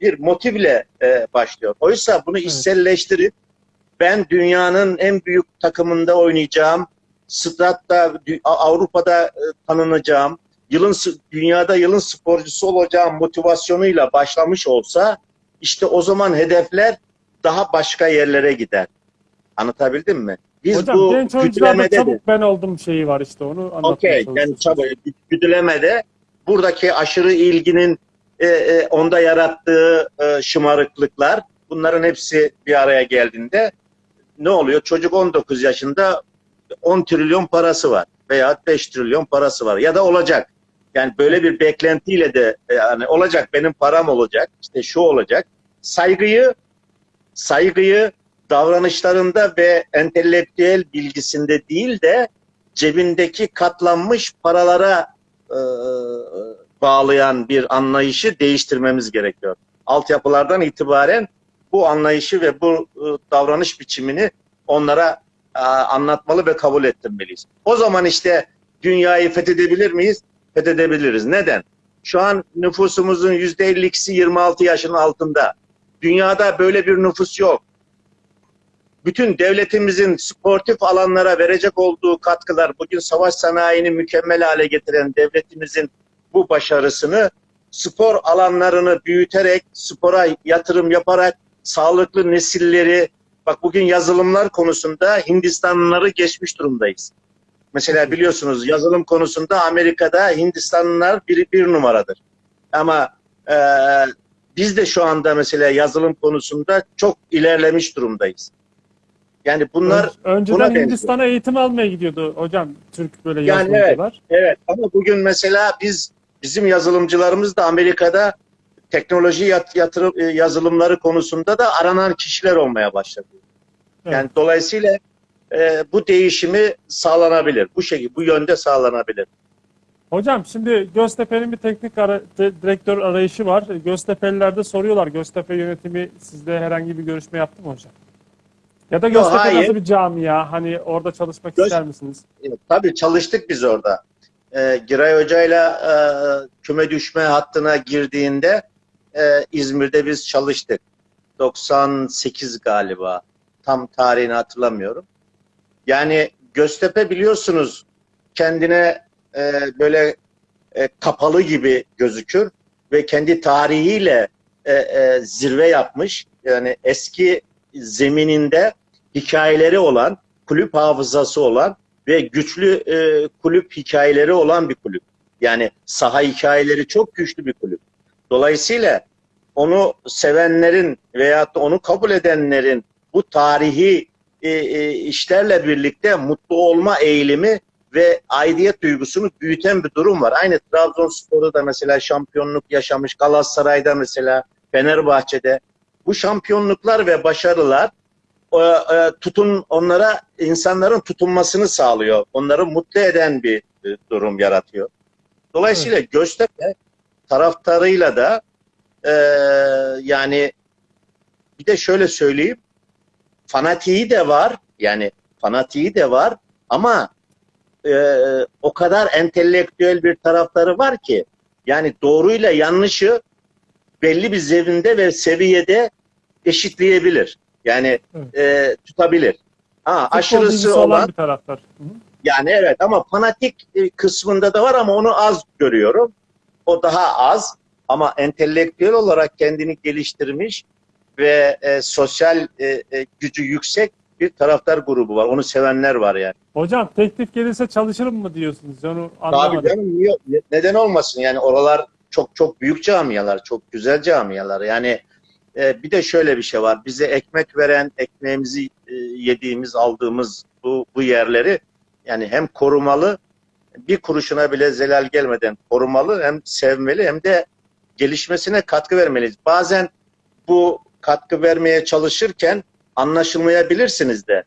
bir motivle e, başlıyor. Oysa bunu işselleştirip ben dünyanın en büyük takımında oynayacağım, statta Avrupa'da e, tanınacağım, yılın dünyada yılın sporcusu olacağım motivasyonuyla başlamış olsa işte o zaman hedefler daha başka yerlere gider. Anlatabildim mi? Biz
Hocam
bu
genç oyuncularda
de-
çabuk ben oldum şeyi var işte onu anlatmaya
Okey, yani çabuk güdülemede buradaki aşırı ilginin e, e, onda yarattığı e, şımarıklıklar bunların hepsi bir araya geldiğinde ne oluyor? Çocuk 19 yaşında 10 trilyon parası var veya 5 trilyon parası var ya da olacak. Yani böyle bir beklentiyle de e, yani olacak benim param olacak işte şu olacak. Saygıyı saygıyı davranışlarında ve entelektüel bilgisinde değil de cebindeki katlanmış paralara e, bağlayan bir anlayışı değiştirmemiz gerekiyor. Altyapılardan itibaren bu anlayışı ve bu e, davranış biçimini onlara e, anlatmalı ve kabul ettirmeliyiz. O zaman işte dünyayı fethedebilir miyiz? Fethedebiliriz. Neden? Şu an nüfusumuzun %52'si 26 yaşın altında. Dünyada böyle bir nüfus yok bütün devletimizin sportif alanlara verecek olduğu katkılar, bugün savaş sanayini mükemmel hale getiren devletimizin bu başarısını spor alanlarını büyüterek, spora yatırım yaparak sağlıklı nesilleri, bak bugün yazılımlar konusunda Hindistanlıları geçmiş durumdayız. Mesela biliyorsunuz yazılım konusunda Amerika'da Hindistanlılar bir, bir numaradır. Ama e, biz de şu anda mesela yazılım konusunda çok ilerlemiş durumdayız. Yani bunlar
Ön- önceden. Hindistan'a eğitim almaya gidiyordu hocam Türk böyle
Yani
yazılımcılar.
Evet ama bugün mesela biz bizim yazılımcılarımız da Amerika'da teknoloji yat, yatırım e, yazılımları konusunda da aranan kişiler olmaya başladı.
Evet.
Yani dolayısıyla e, bu değişimi sağlanabilir. Bu şekilde bu yönde sağlanabilir.
Hocam şimdi Göztepe'nin bir teknik ara- di- direktör arayışı var. Göztepe'liler de soruyorlar. Göztepe yönetimi sizle herhangi bir görüşme yaptı mı hocam? Ya da Göztepe
hayır.
nasıl bir camia? Hani orada çalışmak
Göz-
ister misiniz?
E, tabii çalıştık biz orada. E, Giray Hoca'yla e, küme düşme hattına girdiğinde e, İzmir'de biz çalıştık. 98 galiba. Tam tarihini hatırlamıyorum. Yani Göztepe biliyorsunuz kendine e, böyle e, kapalı gibi gözükür ve kendi tarihiyle e, e, zirve yapmış. Yani eski zemininde hikayeleri olan, kulüp hafızası olan ve güçlü e, kulüp hikayeleri olan bir kulüp. Yani saha hikayeleri çok güçlü bir kulüp. Dolayısıyla onu sevenlerin veya da onu kabul edenlerin bu tarihi e, e, işlerle birlikte mutlu olma eğilimi ve aidiyet duygusunu büyüten bir durum var. Aynı Trabzonspor'da da mesela şampiyonluk yaşamış, Galatasaray'da mesela, Fenerbahçe'de bu şampiyonluklar ve başarılar e, tutun onlara insanların tutunmasını sağlıyor. Onları mutlu eden bir e, durum yaratıyor. Dolayısıyla Göztepe taraftarıyla da e, yani bir de şöyle söyleyeyim fanatiği de var yani fanatiği de var ama e, o kadar entelektüel bir taraftarı var ki yani doğruyla yanlışı belli bir zeminde ve seviyede eşitleyebilir. Yani e, tutabilir. Ha,
Futbol
aşırısı olan
bir taraftar. Hı hı.
yani evet ama fanatik e, kısmında da var ama onu az görüyorum. O daha az ama entelektüel olarak kendini geliştirmiş ve e, sosyal e, e, gücü yüksek bir taraftar grubu var. Onu sevenler var yani.
Hocam teklif gelirse çalışırım mı diyorsunuz? Onu
Tabii
anlamadım.
canım niye, neden olmasın yani oralar çok çok büyük camialar, çok güzel camialar. Yani e, bir de şöyle bir şey var. Bize ekmek veren, ekmeğimizi e, yediğimiz, aldığımız bu bu yerleri yani hem korumalı, bir kuruşuna bile zelal gelmeden korumalı, hem sevmeli hem de gelişmesine katkı vermeliyiz. Bazen bu katkı vermeye çalışırken anlaşılmayabilirsiniz de.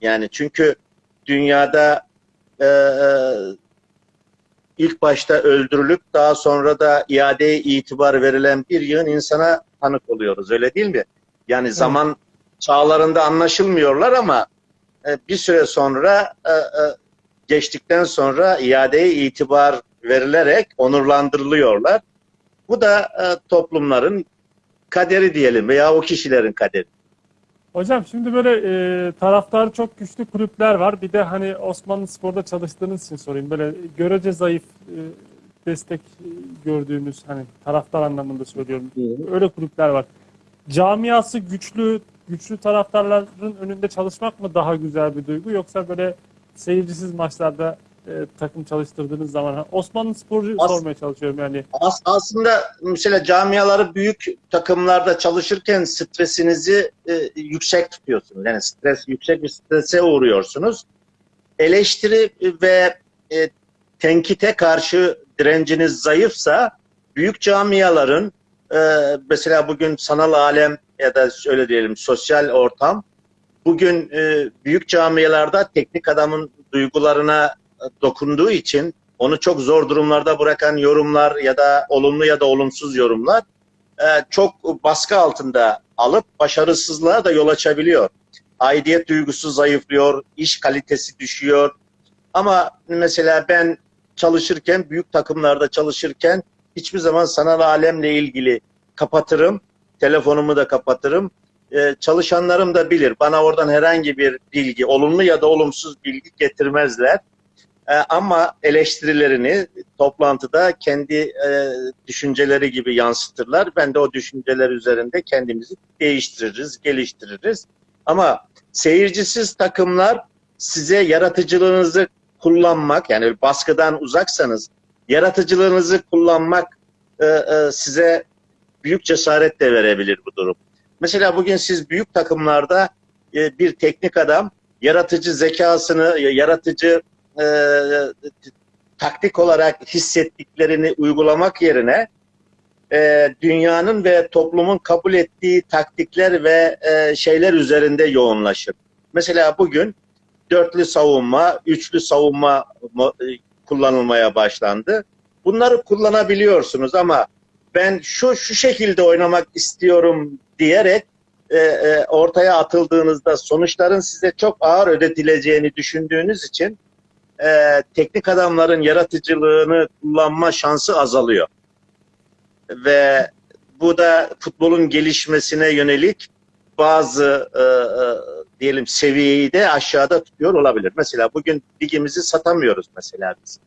Yani çünkü dünyada e, e, ilk başta öldürülüp daha sonra da iadeye itibar verilen bir yığın insana tanık oluyoruz. Öyle değil mi? Yani zaman çağlarında anlaşılmıyorlar ama e, bir süre sonra e, e, geçtikten sonra iadeye itibar verilerek onurlandırılıyorlar. Bu da e, toplumların kaderi diyelim veya o kişilerin kaderi.
Hocam şimdi böyle e, taraftarı çok güçlü kulüpler var. Bir de hani Osmanlı Spor'da çalıştığınız için sorayım. Böyle görece zayıf e, destek gördüğümüz hani taraftar anlamında söylüyorum. Öyle kulüpler var. Camiası güçlü güçlü taraftarların önünde çalışmak mı daha güzel bir duygu yoksa böyle seyircisiz maçlarda e, takım çalıştırdığınız zaman Osmanlı Spor'u
As-
sormaya çalışıyorum yani.
As- aslında mesela camiaları büyük takımlarda çalışırken stresinizi e, yüksek tutuyorsunuz. Yani stres yüksek bir strese uğruyorsunuz. Eleştiri ve e, tenkite karşı direnciniz zayıfsa büyük camiaların e, mesela bugün sanal alem ya da öyle diyelim sosyal ortam bugün e, büyük camialarda teknik adamın duygularına e, dokunduğu için onu çok zor durumlarda bırakan yorumlar ya da olumlu ya da olumsuz yorumlar e, çok baskı altında alıp başarısızlığa da yol açabiliyor. Aidiyet duygusu zayıflıyor, iş kalitesi düşüyor. Ama mesela ben çalışırken, büyük takımlarda çalışırken hiçbir zaman sanal alemle ilgili kapatırım. Telefonumu da kapatırım. E, çalışanlarım da bilir. Bana oradan herhangi bir bilgi, olumlu ya da olumsuz bilgi getirmezler. E, ama eleştirilerini toplantıda kendi e, düşünceleri gibi yansıtırlar. Ben de o düşünceler üzerinde kendimizi değiştiririz, geliştiririz. Ama seyircisiz takımlar size yaratıcılığınızı kullanmak, yani baskıdan uzaksanız yaratıcılığınızı kullanmak e, size büyük cesaret de verebilir bu durum. Mesela bugün siz büyük takımlarda bir teknik adam yaratıcı zekasını, yaratıcı e, taktik olarak hissettiklerini uygulamak yerine e, dünyanın ve toplumun kabul ettiği taktikler ve e, şeyler üzerinde yoğunlaşır. Mesela bugün dörtlü savunma, üçlü savunma e, kullanılmaya başlandı. Bunları kullanabiliyorsunuz ama ben şu şu şekilde oynamak istiyorum diyerek e, e, ortaya atıldığınızda sonuçların size çok ağır ödetileceğini düşündüğünüz için e, teknik adamların yaratıcılığını kullanma şansı azalıyor. Ve bu da futbolun gelişmesine yönelik bazı e, e, diyelim seviyeyi de aşağıda tutuyor olabilir. Mesela bugün ligimizi satamıyoruz mesela biz.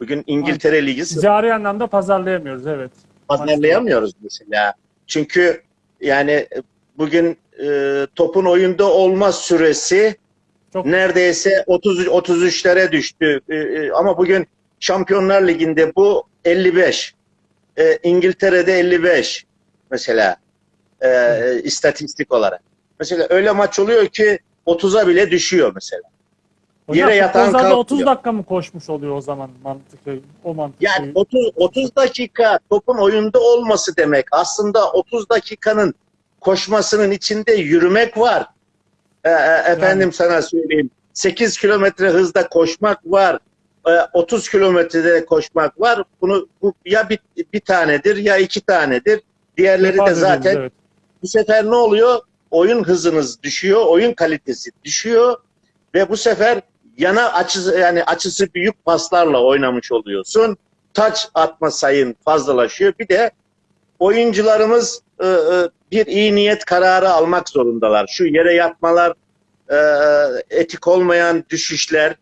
Bugün İngiltere Ligi
Ticari anlamda pazarlayamıyoruz evet.
pazarlayamıyoruz mesela. Çünkü yani bugün e, topun oyunda olma süresi
Çok
neredeyse 30 33'lere düştü. E, e, ama bugün Şampiyonlar Ligi'nde bu 55. E, İngiltere'de 55 mesela e, istatistik olarak. Mesela öyle maç oluyor ki 30'a bile düşüyor mesela.
Hocam,
yere yatan kalkıyor.
30 dakika mı koşmuş oluyor o zaman mantıklı o mantıklı.
Yani 30 30 dakika topun oyunda olması demek. Aslında 30 dakikanın koşmasının içinde yürümek var. Ee, e, efendim sana söyleyeyim. 8 kilometre hızda koşmak var. Ee, 30 kilometrede koşmak var. Bunu bu ya bir, bir tanedir ya iki tanedir. Diğerleri de
İfade
zaten
ediyoruz, evet.
bu sefer ne oluyor? Oyun hızınız düşüyor, oyun kalitesi düşüyor ve bu sefer yana açısı yani açısı büyük paslarla oynamış oluyorsun. Taç atma sayın fazlalaşıyor. Bir de oyuncularımız e, e, bir iyi niyet kararı almak zorundalar. Şu yere yatmalar, e, etik olmayan düşüşler,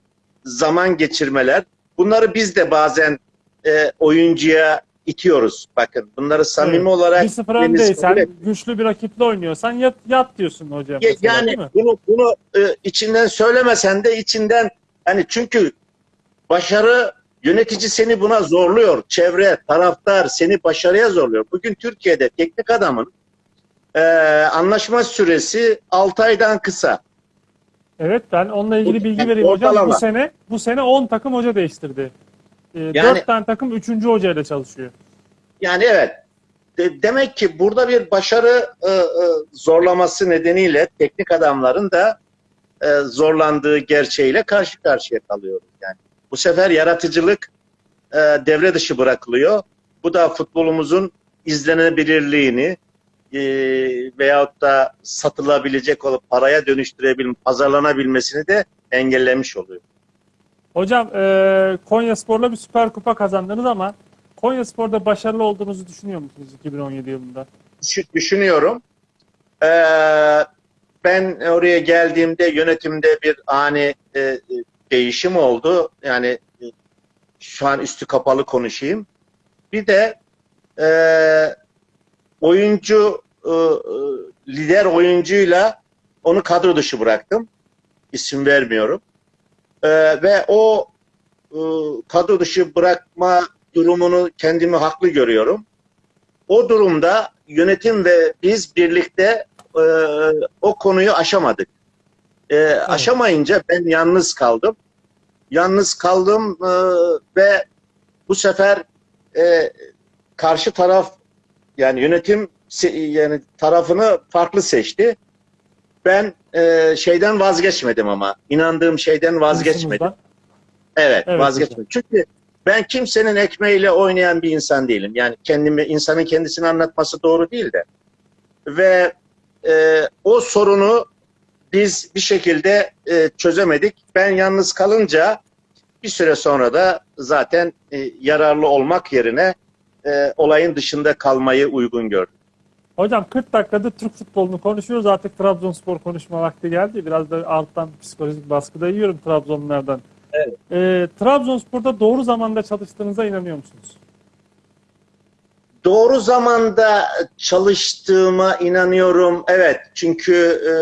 zaman geçirmeler. Bunları biz de bazen e, oyuncuya itiyoruz. Bakın bunları samimi
Evet.
olarak
1-0
kendiniz
öndeysen,
kabul
güçlü bir rakiple oynuyorsan yat, yat diyorsun hocam.
Ya-
mesela,
yani bunu bunu e, içinden söylemesen de içinden hani çünkü başarı yönetici seni buna zorluyor. Çevre, taraftar seni başarıya zorluyor. Bugün Türkiye'de teknik adamın e, anlaşma süresi 6 aydan kısa.
Evet ben onunla ilgili bilgi vereyim hocam. Bu
ortalama.
sene bu sene 10 takım hoca değiştirdi. Ee,
Yani-
4 tane takım 3. hocayla çalışıyor.
Yani evet. De- demek ki burada bir başarı e, e, zorlaması nedeniyle teknik adamların da e, zorlandığı gerçeğiyle karşı karşıya kalıyoruz. Yani bu sefer yaratıcılık e, devre dışı bırakılıyor. Bu da futbolumuzun izlenebilirliğini e, veyahut da satılabilecek olup paraya dönüştürebilme, pazarlanabilmesini de engellemiş oluyor.
Hocam e, Konya Spor'la bir süper kupa kazandınız ama Konya Spor'da başarılı olduğunuzu düşünüyor musunuz 2017 yılında?
Düşü- düşünüyorum. Ee, ben oraya geldiğimde yönetimde bir ani e, değişim oldu. Yani e, şu an üstü kapalı konuşayım. Bir de e, oyuncu e, e, lider oyuncuyla onu kadro dışı bıraktım. İsim vermiyorum. E, ve o e, kadro dışı bırakma durumunu kendimi haklı görüyorum. O durumda yönetim ve biz birlikte e, o konuyu aşamadık. E, Aşamayınca ben yalnız kaldım. Yalnız kaldım e, ve bu sefer e, karşı taraf yani yönetim yani tarafını farklı seçti. Ben e, şeyden vazgeçmedim ama inandığım şeyden vazgeçmedim. Evet,
Evet,
vazgeçmedim. Çünkü ben kimsenin ekmeğiyle oynayan bir insan değilim. Yani kendimi, insanın kendisini anlatması doğru değil de. Ve e, o sorunu biz bir şekilde e, çözemedik. Ben yalnız kalınca bir süre sonra da zaten e, yararlı olmak yerine e, olayın dışında kalmayı uygun gördüm.
Hocam 40 dakikada Türk futbolunu konuşuyoruz. Artık Trabzonspor konuşma vakti geldi. Biraz da alttan psikolojik baskıda yiyorum Trabzonlulardan.
Evet.
Ee, Trabzonspor'da doğru zamanda çalıştığınıza inanıyor musunuz?
Doğru zamanda çalıştığıma inanıyorum. Evet çünkü e,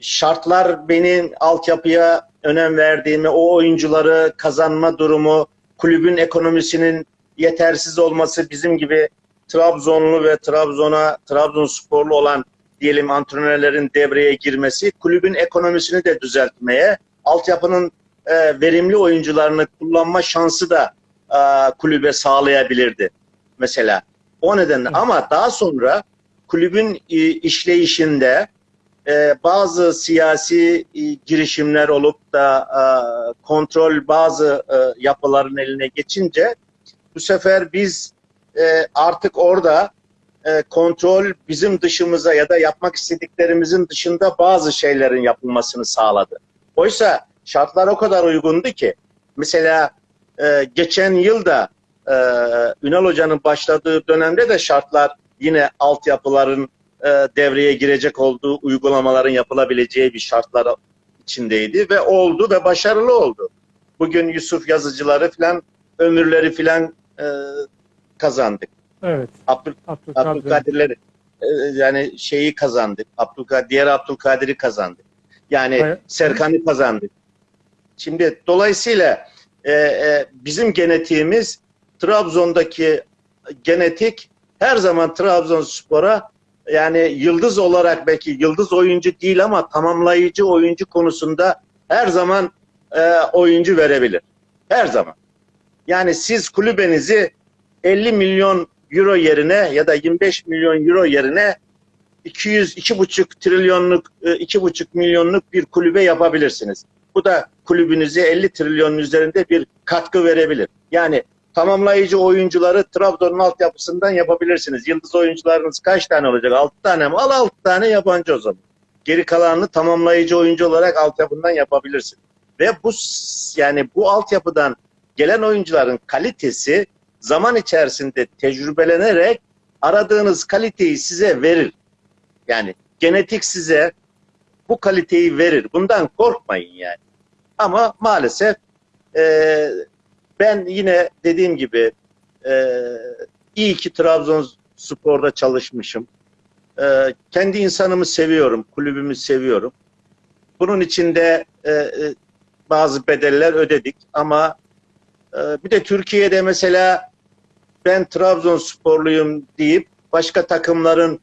şartlar benim altyapıya önem verdiğimi, o oyuncuları kazanma durumu, kulübün ekonomisinin yetersiz olması bizim gibi Trabzonlu ve Trabzon'a Trabzonsporlu olan diyelim antrenörlerin devreye girmesi kulübün ekonomisini de düzeltmeye, altyapının e, verimli oyuncularını kullanma şansı da e, kulübe sağlayabilirdi mesela. O nedenle
Evet.
ama daha sonra kulübün e, işleyişinde e, bazı siyasi e, girişimler olup da e, kontrol bazı e, yapıların eline geçince bu sefer biz e, artık orada e, kontrol bizim dışımıza ya da yapmak istediklerimizin dışında bazı şeylerin yapılmasını sağladı. Oysa şartlar o kadar uygundu ki mesela e, geçen yılda e, Ünal Hoca'nın başladığı dönemde de şartlar yine altyapıların e, devreye girecek olduğu uygulamaların yapılabileceği bir şartlar içindeydi ve oldu ve başarılı oldu. Bugün Yusuf yazıcıları filan ömürleri filan e, kazandık.
Evet.
Abdül,
Abdülkadir.
Abdülkadirleri e, yani şeyi kazandık. Abdülkadir, diğer Abdülkadir'i kazandık. Yani
Evet.
Serkan'ı kazandık. Şimdi dolayısıyla e, e, bizim genetiğimiz Trabzon'daki genetik her zaman Trabzonspor'a yani yıldız olarak belki yıldız oyuncu değil ama tamamlayıcı oyuncu konusunda her zaman e, oyuncu verebilir. Her zaman. Yani siz kulübenizi 50 milyon euro yerine ya da 25 milyon euro yerine 200 2,5 trilyonluk e, 2,5 milyonluk bir kulübe yapabilirsiniz. Bu da kulübünüze 50 trilyonun üzerinde bir katkı verebilir. Yani tamamlayıcı oyuncuları Trabzon'un altyapısından yapabilirsiniz. Yıldız oyuncularınız kaç tane olacak? 6 tane mi? Al 6 tane yabancı o zaman. Geri kalanını tamamlayıcı oyuncu olarak altyapından yapabilirsin. Ve bu yani bu altyapıdan gelen oyuncuların kalitesi zaman içerisinde tecrübelenerek aradığınız kaliteyi size verir. Yani genetik size bu kaliteyi verir. Bundan korkmayın yani. Ama maalesef e, ben yine dediğim gibi e, iyi ki Trabzonspor'da çalışmışım. E, kendi insanımı seviyorum, kulübümü seviyorum. Bunun içinde e, e, bazı bedeller ödedik ama e, bir de Türkiye'de mesela ben Trabzonsporluyum deyip başka takımların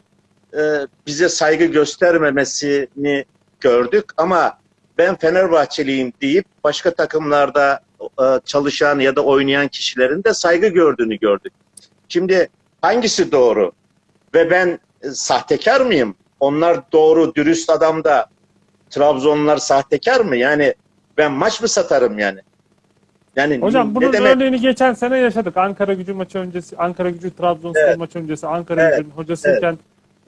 e, bize saygı göstermemesini gördük ama ben Fenerbahçeliyim deyip başka takımlarda e, çalışan ya da oynayan kişilerin de saygı gördüğünü gördük. Şimdi hangisi doğru? Ve ben e, sahtekar mıyım? Onlar doğru, dürüst adam da Trabzonlular sahtekar mı? Yani ben maç mı satarım yani? Yani
Hocam
ne
bunun
demek?
örneğini geçen sene yaşadık. Ankara gücü maçı öncesi, Ankara gücü Trabzonspor
Evet.
maçı öncesi, Ankara
Evet.
gücünün hocasıyken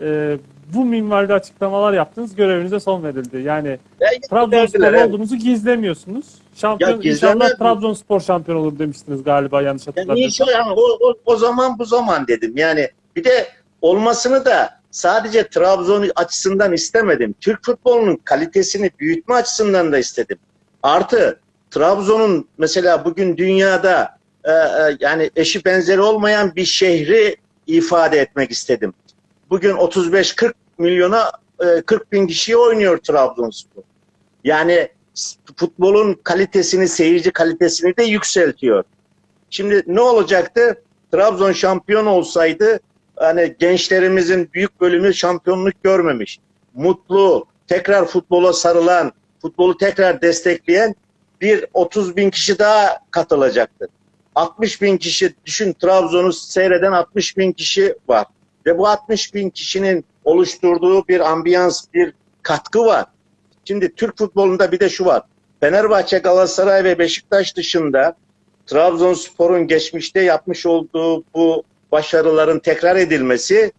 e, bu minvalde açıklamalar yaptınız. Görevinize son verildi. Yani
Ya,
Trabzonspor
evet.
olduğunuzu gizlemiyorsunuz. Şampiyon,
Ya
inşallah? Trabzonspor şampiyon olur demiştiniz galiba yanlış
Ya
hatırlamıyorsam.
yani o, o, o zaman bu zaman dedim. Yani bir de olmasını da sadece Trabzon açısından istemedim. Türk futbolunun kalitesini büyütme açısından da istedim. Artı Trabzon'un mesela bugün dünyada e, e, yani eşi benzeri olmayan bir şehri ifade etmek istedim. Bugün 35-40 milyona e, 40 bin kişiye oynuyor Trabzonspor. Yani futbolun kalitesini, seyirci kalitesini de yükseltiyor. Şimdi ne olacaktı? Trabzon şampiyon olsaydı hani gençlerimizin büyük bölümü şampiyonluk görmemiş. Mutlu, tekrar futbola sarılan, futbolu tekrar destekleyen bir 30 bin kişi daha katılacaktı. 60 bin kişi, düşün Trabzon'u seyreden 60 bin kişi var. Ve bu 60 bin kişinin oluşturduğu bir ambiyans, bir katkı var. Şimdi Türk futbolunda bir de şu var. Fenerbahçe, Galatasaray ve Beşiktaş dışında Trabzonspor'un geçmişte yapmış olduğu bu başarıların tekrar edilmesi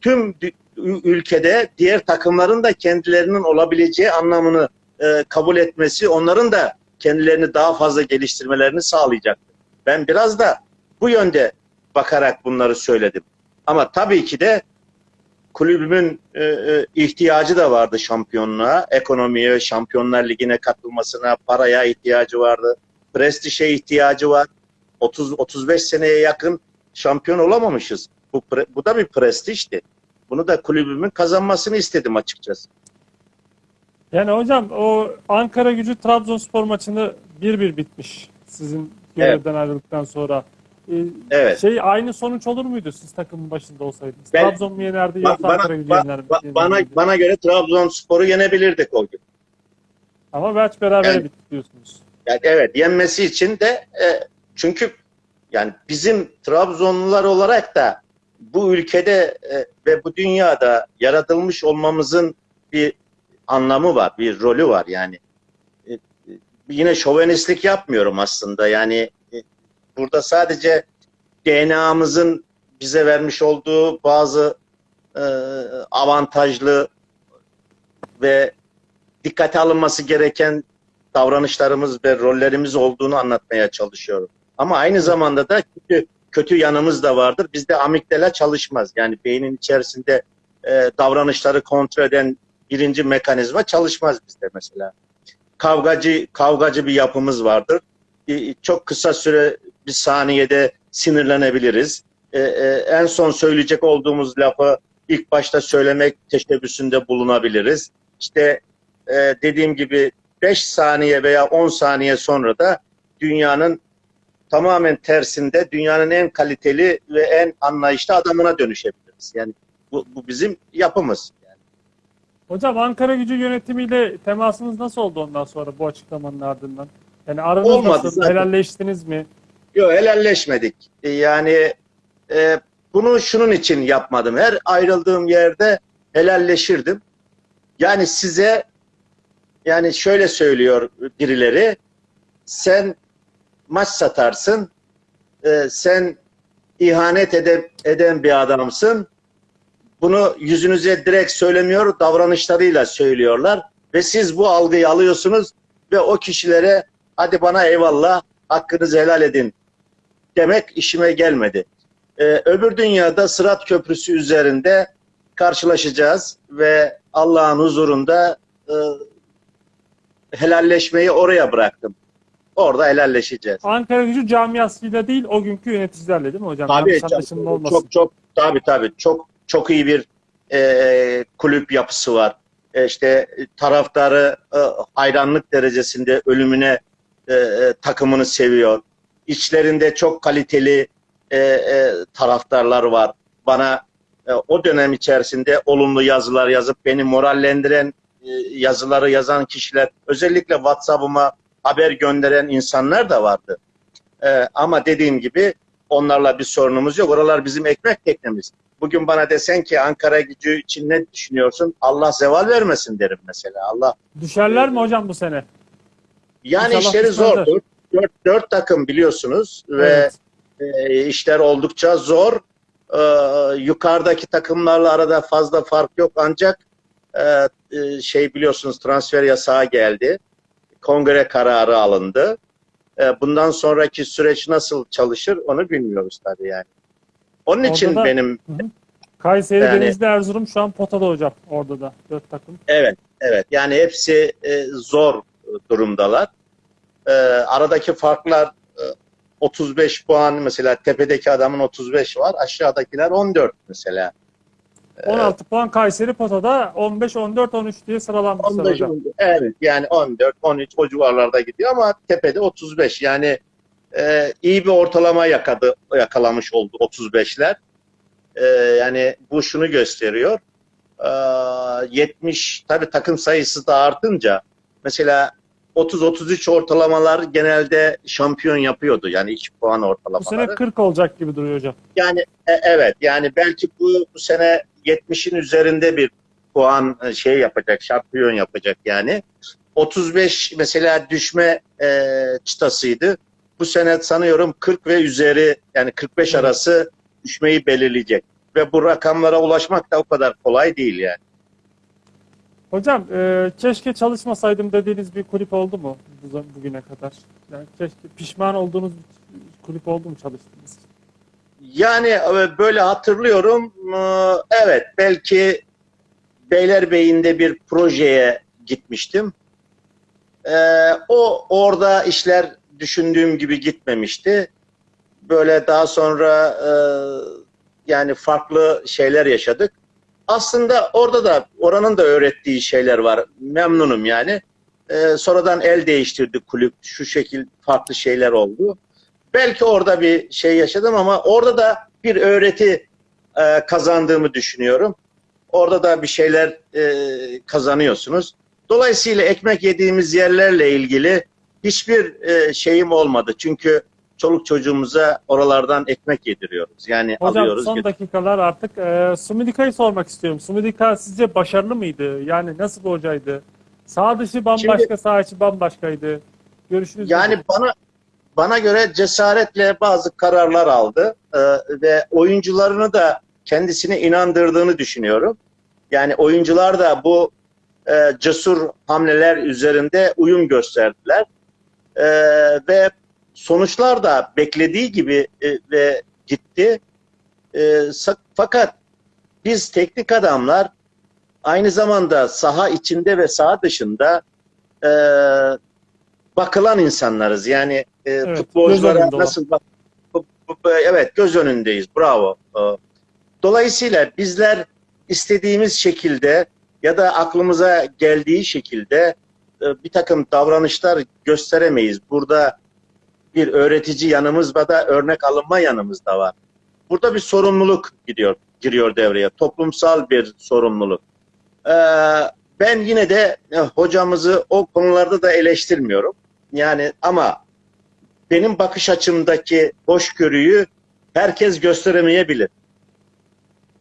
tüm ülkede diğer takımların da kendilerinin olabileceği anlamını e, kabul etmesi, onların da kendilerini daha fazla geliştirmelerini sağlayacaktır. Ben biraz da bu yönde bakarak bunları söyledim. Ama tabii ki de kulübümün e, e, ihtiyacı da vardı şampiyonluğa, ekonomiye, Şampiyonlar Ligi'ne katılmasına, paraya ihtiyacı vardı, prestişe ihtiyacı var. 30 35 seneye yakın şampiyon olamamışız. Bu bu da bir prestijdi. Bunu da kulübümün kazanmasını istedim açıkçası.
Yani hocam o Ankara gücü Trabzonspor maçını 1-1 bitmiş. Sizin görevden ayrıldıktan sonra. e,
Evet.
şey aynı sonuç olur muydu siz takımın başında olsaydınız?
Ben-
Trabzon mu yenerdi yoksa
bana,
Ankara gücü
ba-
yener,
ba-
yener
bana, bana göre Trabzonspor'u yenebilirdik o gün.
Ama belki beraber
Yani-
bitti diyorsunuz.
Yani evet yenmesi için de e, çünkü yani bizim Trabzonlular olarak da bu ülkede e, ve bu dünyada yaratılmış olmamızın bir anlamı var, bir rolü var yani. E, e, yine şovenistlik yapmıyorum aslında yani e, burada sadece DNA'mızın bize vermiş olduğu bazı avantajlı ve dikkate alınması gereken davranışlarımız ve rollerimiz olduğunu anlatmaya çalışıyorum. Ama aynı zamanda da kötü, kötü yanımız da vardır. Bizde amigdala çalışmaz. Yani beynin içerisinde e, davranışları kontrol eden birinci mekanizma çalışmaz bizde mesela. Kavgacı kavgacı bir yapımız vardır. E, çok kısa süre bir saniyede sinirlenebiliriz. E, e, en son söyleyecek olduğumuz lafı ilk başta söylemek teşebbüsünde bulunabiliriz. İşte dediğim gibi 5 saniye veya 10 saniye sonra da dünyanın tamamen tersinde dünyanın en kaliteli ve en anlayışlı adamına dönüşebiliriz. Yani bu, bu bizim yapımız.
Hocam Ankara gücü yönetimiyle temasınız nasıl oldu ondan sonra bu açıklamanın ardından? Yani aranız
Olmadı
nasıl?
zaten.
Helalleştiniz mi?
Yok helalleşmedik. E, Yani e, bunu şunun için yapmadım. Her ayrıldığım yerde helalleşirdim. Yani size yani şöyle söylüyor birileri sen maç satarsın e, sen ihanet ede- eden bir adamsın. Bunu yüzünüze direkt söylemiyor, davranışlarıyla söylüyorlar. Ve siz bu algıyı alıyorsunuz ve o kişilere hadi bana eyvallah, hakkınızı helal edin demek işime gelmedi. Ee, öbür dünyada Sırat Köprüsü üzerinde karşılaşacağız ve Allah'ın huzurunda e, helalleşmeyi oraya bıraktım. Orada helalleşeceğiz.
Ankara gücü camiasıyla değil o günkü yöneticilerle değil mi hocam?
Tabii
olmasın.
çok, çok tabii tabii çok çok iyi bir e, kulüp yapısı var. E, işte taraftarı e, hayranlık derecesinde ölümüne e, e, takımını seviyor. İçlerinde çok kaliteli e, e, taraftarlar var. Bana e, o dönem içerisinde olumlu yazılar yazıp beni morallendiren e, yazıları yazan kişiler, özellikle WhatsApp'ıma haber gönderen insanlar da vardı. E, ama dediğim gibi onlarla bir sorunumuz yok. Oralar bizim ekmek teknemiz. Bugün bana desen ki Ankara gücü için ne düşünüyorsun? Allah zeval vermesin derim mesela. Allah
Düşerler mi hocam bu sene?
yani
İnşallah
işleri zordur. Dört, dört takım biliyorsunuz ve
Evet.
e, işler oldukça zor. E, yukarıdaki takımlarla arada fazla fark yok ancak e, e, şey biliyorsunuz transfer yasağı geldi. Kongre kararı alındı. E, bundan sonraki süreç nasıl çalışır onu bilmiyoruz tabii yani. Onun
Orada
için
da-
benim
Kayseri,
Yani-
Denizli, Erzurum şu an potada hocam orada da dört takım.
Evet, evet. Yani hepsi e, zor durumdalar. E, aradaki farklar e, 35 puan mesela tepedeki adamın 35 var, aşağıdakiler 14 mesela.
16 puan Kayseri potada 15, 14, 13 diye sıralanmışlar
15,
hocam.
evet yani 14, 13 o civarlarda gidiyor ama tepede 35 yani e, iyi bir ortalama yakadı, yakalamış oldu 35'ler. E, yani bu şunu gösteriyor. E, 70 tabii takım sayısı da artınca mesela 30-33 ortalamalar genelde şampiyon yapıyordu. Yani 2 puan
Bu
ortalamaları.
sene 40 olacak gibi duruyor hocam.
Yani e, evet yani belki bu, bu sene 70'in üzerinde bir puan e, şey yapacak, şampiyon yapacak yani. 35 mesela düşme e, çıtasıydı. Bu sene sanıyorum 40 ve üzeri yani 45
Evet.
arası düşmeyi belirleyecek. Ve bu rakamlara ulaşmak da o kadar kolay değil yani.
Hocam e, keşke çalışmasaydım dediğiniz bir kulüp oldu mu bu, bugüne kadar? Yani keşke pişman olduğunuz bir kulüp oldu mu çalıştığınız?
Yani e, böyle hatırlıyorum. Ee, Evet belki Beylerbeyi'nde bir projeye gitmiştim. Ee, O orada işler düşündüğüm gibi gitmemişti. Böyle daha sonra e, yani farklı şeyler yaşadık. Aslında orada da oranın da öğrettiği şeyler var. Memnunum yani. Sonradan el değiştirdi kulüp. Şu şekil farklı şeyler oldu. Belki orada bir şey yaşadım ama orada da bir öğreti e, kazandığımı düşünüyorum. Orada da bir şeyler e, kazanıyorsunuz. Dolayısıyla ekmek yediğimiz yerlerle ilgili hiçbir e, şeyim olmadı. Çünkü çoluk çocuğumuza oralardan ekmek yediriyoruz. Yani
Hocam
alıyoruz.
son dakikalar artık e, Sumidika'yı sormak istiyorum. Sumidika sizce başarılı mıydı? Yani nasıl bir hocaydı? Sağ dışı bambaşka,
Şimdi-
sağ içi bambaşkaydı. Görüşünüz
Yani bana bana göre cesaretle bazı kararlar aldı e, ve oyuncularını da kendisine inandırdığını düşünüyorum. Yani oyuncular da bu e, cesur hamleler üzerinde uyum gösterdiler E, ve sonuçlar da beklediği gibi e, ve gitti. E, fakat biz teknik adamlar aynı zamanda saha içinde ve saha dışında e, bakılan insanlarız. Yani e,
Evet,
futbolculara nasıl bak evet göz önündeyiz. Bravo. E, Dolayısıyla bizler istediğimiz şekilde ya da aklımıza geldiği şekilde e, bir takım davranışlar gösteremeyiz. Burada bir öğretici yanımız ve da örnek alınma yanımız da var. Burada bir sorumluluk gidiyor giriyor devreye. Toplumsal bir sorumluluk. Ee, ben yine de e, hocamızı o konularda da eleştirmiyorum. Yani ama benim bakış açımdaki hoşgörüyü herkes gösteremeyebilir.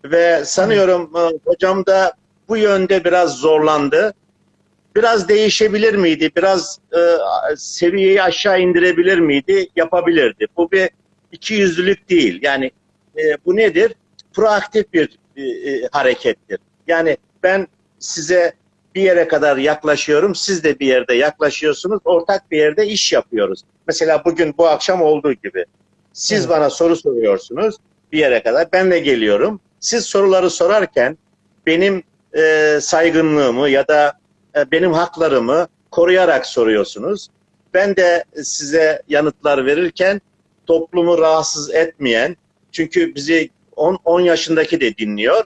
Ve sanıyorum e, hocam da bu yönde biraz zorlandı. Biraz değişebilir miydi? Biraz e, seviyeyi aşağı indirebilir miydi? Yapabilirdi. Bu bir ikiyüzlülük değil. Yani e, bu nedir? Proaktif bir e, e, harekettir. Yani ben size bir yere kadar yaklaşıyorum, siz de bir yerde yaklaşıyorsunuz, ortak bir yerde iş yapıyoruz. Mesela bugün bu akşam olduğu gibi. Siz
Evet.
bana soru soruyorsunuz bir yere kadar, ben de geliyorum. Siz soruları sorarken benim e, saygınlığımı ya da e, benim haklarımı koruyarak soruyorsunuz. Ben de size yanıtlar verirken toplumu rahatsız etmeyen, çünkü bizi 10, 10 yaşındaki de dinliyor,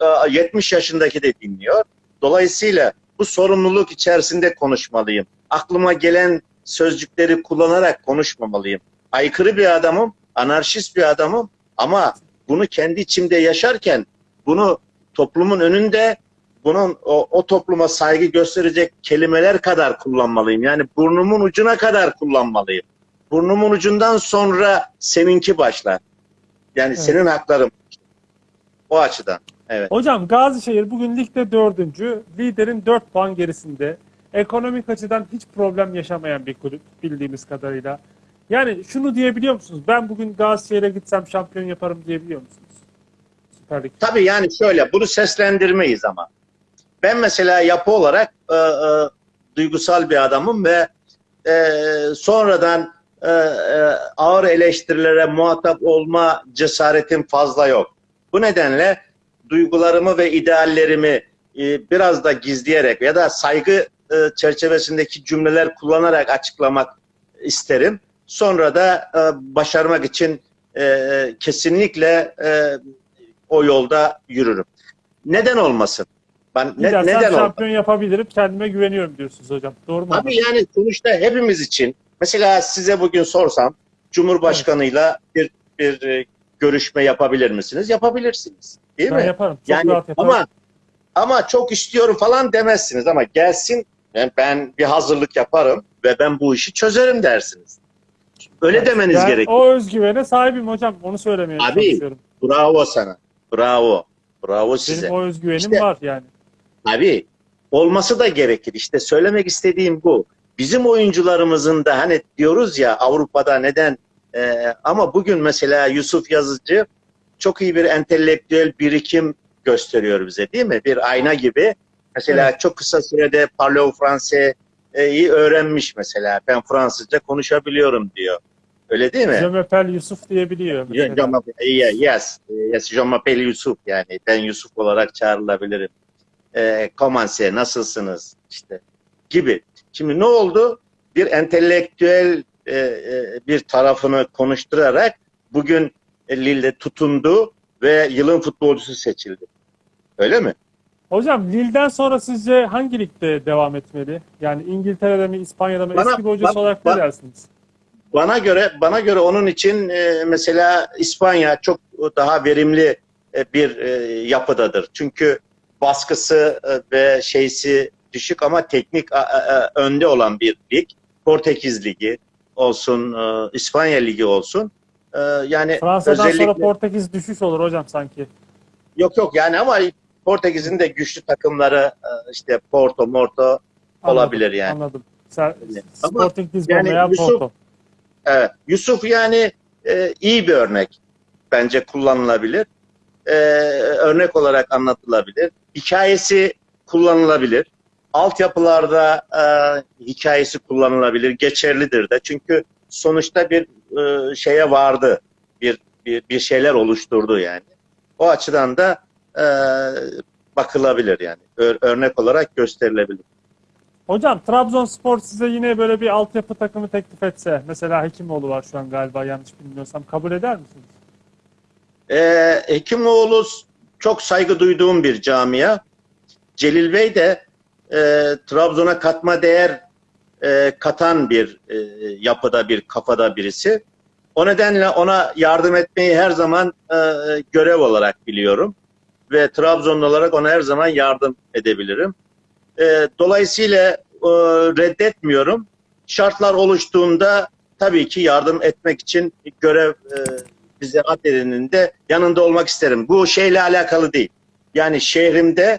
e, 70 yaşındaki de dinliyor. Dolayısıyla bu sorumluluk içerisinde konuşmalıyım. Aklıma gelen sözcükleri kullanarak konuşmamalıyım. Aykırı bir adamım, anarşist bir adamım ama bunu kendi içimde yaşarken bunu toplumun önünde bunun o, o topluma saygı gösterecek kelimeler kadar kullanmalıyım. Yani burnumun ucuna kadar kullanmalıyım. Burnumun ucundan sonra seninki başlar. Yani
Evet.
senin hakların. O açıdan. Evet.
Hocam Gazişehir bugün ligde dördüncü. Liderin 4 puan gerisinde. Ekonomik açıdan hiç problem yaşamayan bir kulüp bildiğimiz kadarıyla. Yani şunu diyebiliyor musunuz? Ben bugün Gazişehir'e gitsem şampiyon yaparım diyebiliyor musunuz? Süper Lig.
Tabii yani şöyle bunu seslendirmeyiz ama. Ben mesela yapı olarak e, e, duygusal bir adamım ve e, sonradan e, e, ağır eleştirilere muhatap olma cesaretim fazla yok. Bu nedenle duygularımı ve ideallerimi e, biraz da gizleyerek ya da saygı e, çerçevesindeki cümleler kullanarak açıklamak isterim. Sonra da e, başarmak için e, kesinlikle e, o yolda yürürüm. Neden olmasın? Ben ne, neden olmasın?
şampiyon yapabilirim. Kendime güveniyorum diyorsunuz hocam. Doğru mu?
Tabii yani sonuçta hepimiz için mesela size bugün sorsam Cumhurbaşkanıyla bir bir e, görüşme yapabilir misiniz? Yapabilirsiniz. Değil
ben
mi?
yaparım. Çok
yani
rahat yaparım.
ama ama çok istiyorum falan demezsiniz ama gelsin ben, ben bir hazırlık yaparım ve ben bu işi çözerim dersiniz. Öyle
Evet,
demeniz
ben
gerekiyor.
O özgüvene sahibim hocam. Onu söylemeye
Abi,
çalışıyorum.
Bravo sana. Bravo. Bravo size.
Benim o özgüvenim
İşte-
var yani.
Tabii. Olması da gerekir. İşte söylemek istediğim bu. Bizim oyuncularımızın da hani diyoruz ya Avrupa'da neden e, ama bugün mesela Yusuf Yazıcı çok iyi bir entelektüel birikim gösteriyor bize değil mi? Bir ayna gibi. Mesela çok kısa sürede Parlez Fransa'yı öğrenmiş mesela. Ben Fransızca konuşabiliyorum diyor. Öyle değil mi?
Je m'appelle Yusuf diyebiliyor. Mesela.
yes, yes, je m'appelle Yusuf yani ben Yusuf olarak çağrılabilirim. Comment c'est, nasılsınız işte gibi. Şimdi ne oldu? Bir entelektüel e, e, bir tarafını konuşturarak bugün e, Lille tutundu ve yılın futbolcusu seçildi. Öyle mi?
Hocam Lille'den sonra sizce hangi ligde devam etmeli? Yani İngiltere'de mi, İspanya'da mı?
Bana-
Eski bir hocası
bak-
olarak ne dersiniz?
bana göre bana göre onun için e, mesela İspanya çok daha verimli e, bir e, yapıdadır. Çünkü baskısı e, ve şeysi düşük ama teknik a- a- önde olan bir lig. Portekiz Ligi olsun, e, İspanya Ligi olsun. E, yani
Fransa'dan
özellikle
sonra Portekiz düşüş olur hocam sanki.
yok yok yani ama Portekiz'in de güçlü takımları e, işte Porto, Morto olabilir yani.
Anladım. Sporting Lisbon
yani
veya
Yusuf-
Porto.
Evet. Yusuf yani e, iyi bir örnek bence kullanılabilir. E, örnek olarak anlatılabilir. Hikayesi kullanılabilir. Altyapılarda e, hikayesi kullanılabilir. Geçerlidir de. Çünkü sonuçta bir e, şeye vardı. Bir, bir bir şeyler oluşturdu yani. O açıdan da e, bakılabilir yani. Örnek olarak gösterilebilir.
Hocam Trabzonspor size yine böyle bir altyapı takımı teklif etse, mesela Hekimoğlu var şu an galiba yanlış bilmiyorsam, kabul eder misiniz?
Ee, Hekimoğlu çok saygı duyduğum bir camia. Celil Bey de e, Trabzon'a katma değer e, katan bir e, yapıda, bir kafada birisi. O nedenle ona yardım etmeyi her zaman e, görev olarak biliyorum. Ve Trabzonlu olarak ona her zaman yardım edebilirim. E, dolayısıyla e, reddetmiyorum. Şartlar oluştuğunda tabii ki yardım etmek için görev e, bize de yanında olmak isterim. Bu şeyle alakalı değil. Yani şehrimde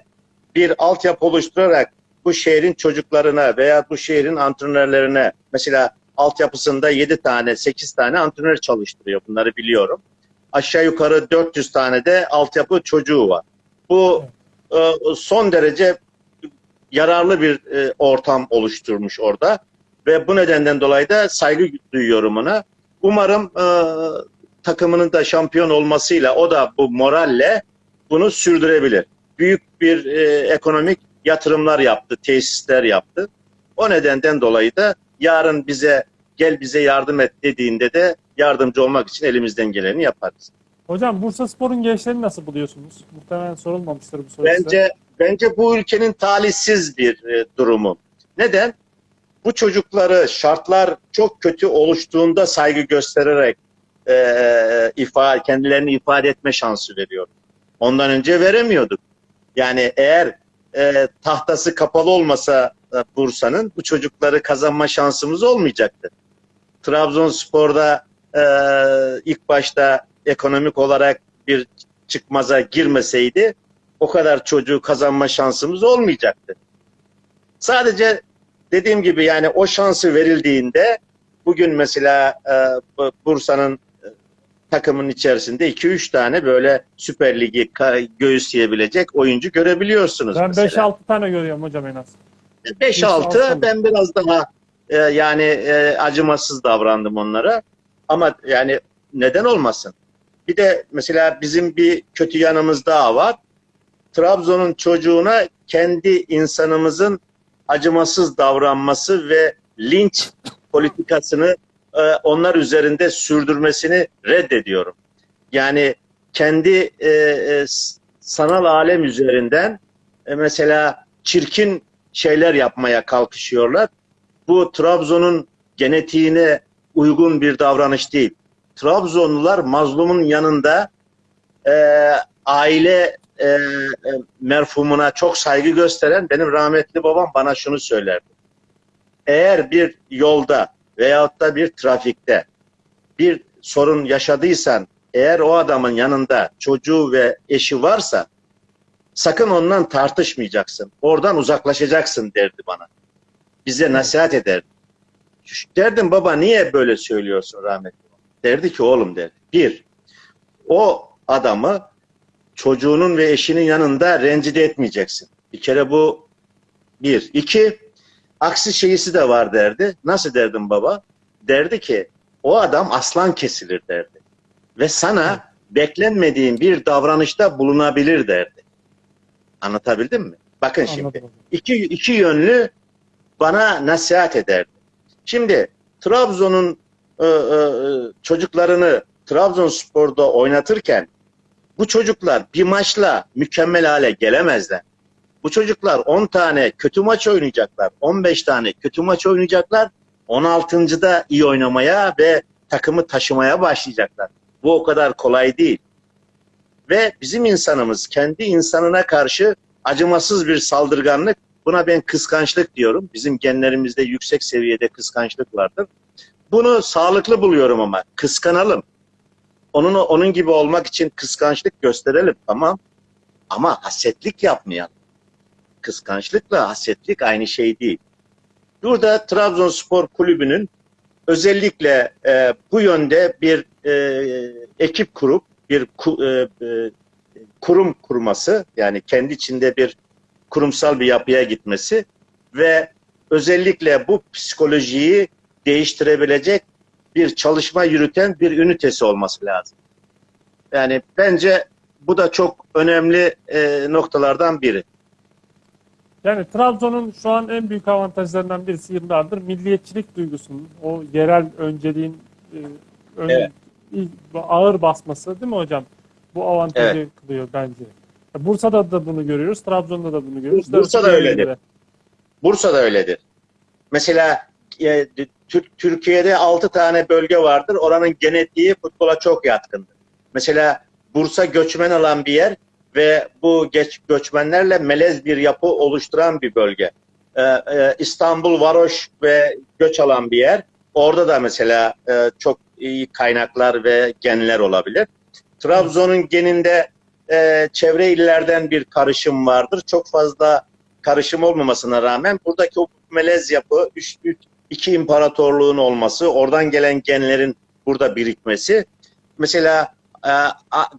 bir altyapı oluşturarak bu şehrin çocuklarına veya bu şehrin antrenörlerine mesela altyapısında 7 tane 8 tane antrenör çalıştırıyor. Bunları biliyorum. Aşağı yukarı 400 tane de altyapı çocuğu var. Bu e, son derece yararlı bir e, ortam oluşturmuş orada ve bu nedenden dolayı da saygı duyuyorum ona. Umarım e, takımının da şampiyon olmasıyla o da bu moralle bunu sürdürebilir. Büyük bir e, ekonomik yatırımlar yaptı, tesisler yaptı. O nedenden dolayı da yarın bize gel bize yardım et dediğinde de yardımcı olmak için elimizden geleni yaparız.
Hocam Bursa Spor'un gençlerini nasıl buluyorsunuz? Muhtemelen sorulmamıştır bu soru size.
Bence bence bu ülkenin talihsiz bir e, durumu. Neden? Bu çocukları şartlar çok kötü oluştuğunda saygı göstererek e, ifade kendilerini ifade etme şansı veriyor. Ondan önce veremiyorduk. Yani eğer e, tahtası kapalı olmasa e, Bursa'nın bu çocukları kazanma şansımız olmayacaktı. Trabzonspor'da e, ilk başta ekonomik olarak bir çıkmaza girmeseydi o kadar çocuğu kazanma şansımız olmayacaktı. Sadece dediğim gibi yani o şansı verildiğinde bugün mesela e, bu- Bursa'nın takımın içerisinde 2-3 tane böyle Süper Ligi göğüsleyebilecek oyuncu görebiliyorsunuz
Ben
mesela.
5-6 tane görüyorum hocam en az.
5-6 ben biraz daha e, yani e, acımasız davrandım onlara. Ama yani neden olmasın? Bir de mesela bizim bir kötü yanımız daha var. Trabzon'un çocuğuna kendi insanımızın acımasız davranması ve linç politikasını e, onlar üzerinde sürdürmesini reddediyorum. Yani kendi e, e, sanal alem üzerinden e, mesela çirkin şeyler yapmaya kalkışıyorlar. Bu Trabzon'un genetiğine uygun bir davranış değil. Trabzonlular mazlumun yanında e, aile e, e, merfumuna çok saygı gösteren benim rahmetli babam bana şunu söylerdi. Eğer bir yolda veyahut da bir trafikte bir sorun yaşadıysan eğer o adamın yanında çocuğu ve eşi varsa sakın ondan tartışmayacaksın. Oradan uzaklaşacaksın derdi bana. Bize nasihat ederdi. Derdim baba niye böyle söylüyorsun rahmetli? Derdi ki oğlum derdi. Bir, o adamı çocuğunun ve eşinin yanında rencide etmeyeceksin. Bir kere bu bir. İki, aksi şeyisi de var derdi. Nasıl derdim baba? Derdi ki o adam aslan kesilir derdi. Ve sana beklenmediğin bir davranışta bulunabilir derdi. Anlatabildim mi? Bakın şimdi
Anladım hocam.
iki, iki yönlü bana nasihat ederdi. Şimdi Trabzon'un e, e, çocuklarını Trabzonspor'da oynatırken bu çocuklar bir maçla mükemmel hale gelemezler. Bu çocuklar 10 tane kötü maç oynayacaklar, 15 tane kötü maç oynayacaklar 16.da iyi oynamaya ve takımı taşımaya başlayacaklar. Bu o kadar kolay değil. Ve bizim insanımız kendi insanına karşı acımasız bir saldırganlık, buna ben kıskançlık diyorum. Bizim genlerimizde yüksek seviyede kıskançlık vardır. Bunu sağlıklı buluyorum ama kıskanalım. Onun onun gibi olmak için kıskançlık gösterelim tamam. Ama hasetlik yapmayalım. Kıskançlıkla hasetlik aynı şey değil. Burada Trabzonspor Kulübü'nün özellikle e, bu yönde bir e, ekip kurup bir ku, e, e, kurum kurması yani kendi içinde bir kurumsal bir yapıya gitmesi ve özellikle bu psikolojiyi değiştirebilecek bir çalışma yürüten bir ünitesi olması lazım. Yani bence bu da çok önemli e, noktalardan biri.
Yani Trabzon'un şu an en büyük avantajlarından birisi yıllardır milliyetçilik duygusunun, o yerel önceliğin e, ön-
Evet.
ağır basması değil mi hocam? Bu avantajı kılıyor bence. Bursa'da da bunu görüyoruz, Trabzon'da da bunu görüyoruz.
Bursa'da öyledir.
de.
Bursa'da öyledir. Mesela e, Tür- Türkiye'de 6 tane bölge vardır. Oranın genetiği futbola çok yatkındır. Mesela Bursa göçmen alan bir yer ve bu geç, göçmenlerle melez bir yapı oluşturan bir bölge. Ee, e, İstanbul, Varoş ve göç alan bir yer. Orada da mesela e, çok iyi kaynaklar ve genler olabilir. Trabzon'un geninde e, çevre illerden bir karışım vardır. Çok fazla karışım olmamasına rağmen buradaki o melez yapı, üç, üç, iki imparatorluğun olması, oradan gelen genlerin burada birikmesi. Mesela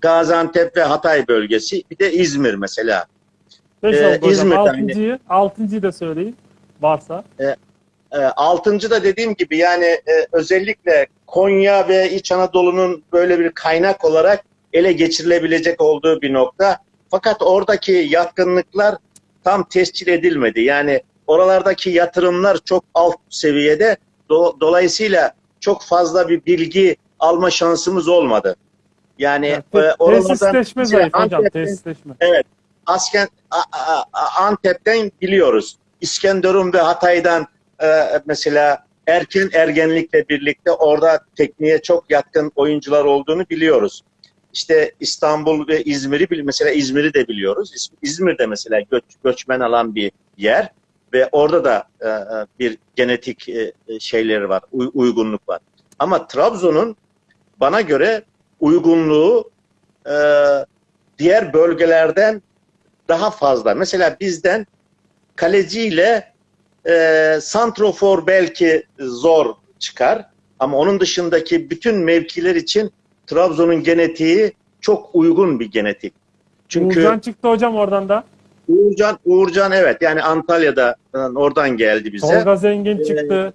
Gaziantep ve Hatay bölgesi, bir de İzmir mesela.
Beş
Ee. İzmir'de
Altıncıyı, altıncıyı da söyleyin varsa.
E, altıncı da dediğim gibi yani e, özellikle Konya ve İç Anadolu'nun böyle bir kaynak olarak ele geçirilebilecek olduğu bir nokta. Fakat oradaki yatkınlıklar tam tescil edilmedi. Yani oralardaki yatırımlar çok alt seviyede. Do- dolayısıyla çok fazla bir bilgi alma şansımız olmadı. Yani
Yani
e, oralardan
tesisleşme
mesela
zayıf hocam, tesisleşme.
Asken, A- A- A- Antep'ten biliyoruz. İskenderun ve Hatay'dan e, mesela erken ergenlikle birlikte orada tekniğe çok yatkın oyuncular olduğunu biliyoruz. İşte İstanbul ve İzmir'i mesela İzmir'i de biliyoruz. İz- İzmir'de mesela göç, göçmen alan bir yer ve orada da e, e, bir genetik e, e, şeyleri var, uy- uygunluk var. Ama Trabzon'un bana göre uygunluğu e, diğer bölgelerden daha fazla. Mesela bizden kaleciyle e, santrofor belki zor çıkar ama onun dışındaki bütün mevkiler için Trabzon'un genetiği çok uygun bir genetik. Çünkü
Uğurcan çıktı hocam oradan da.
Uğurcan, Uğurcan evet yani Antalya'da oradan geldi bize.
Tolga Zengin
Ee,
çıktı.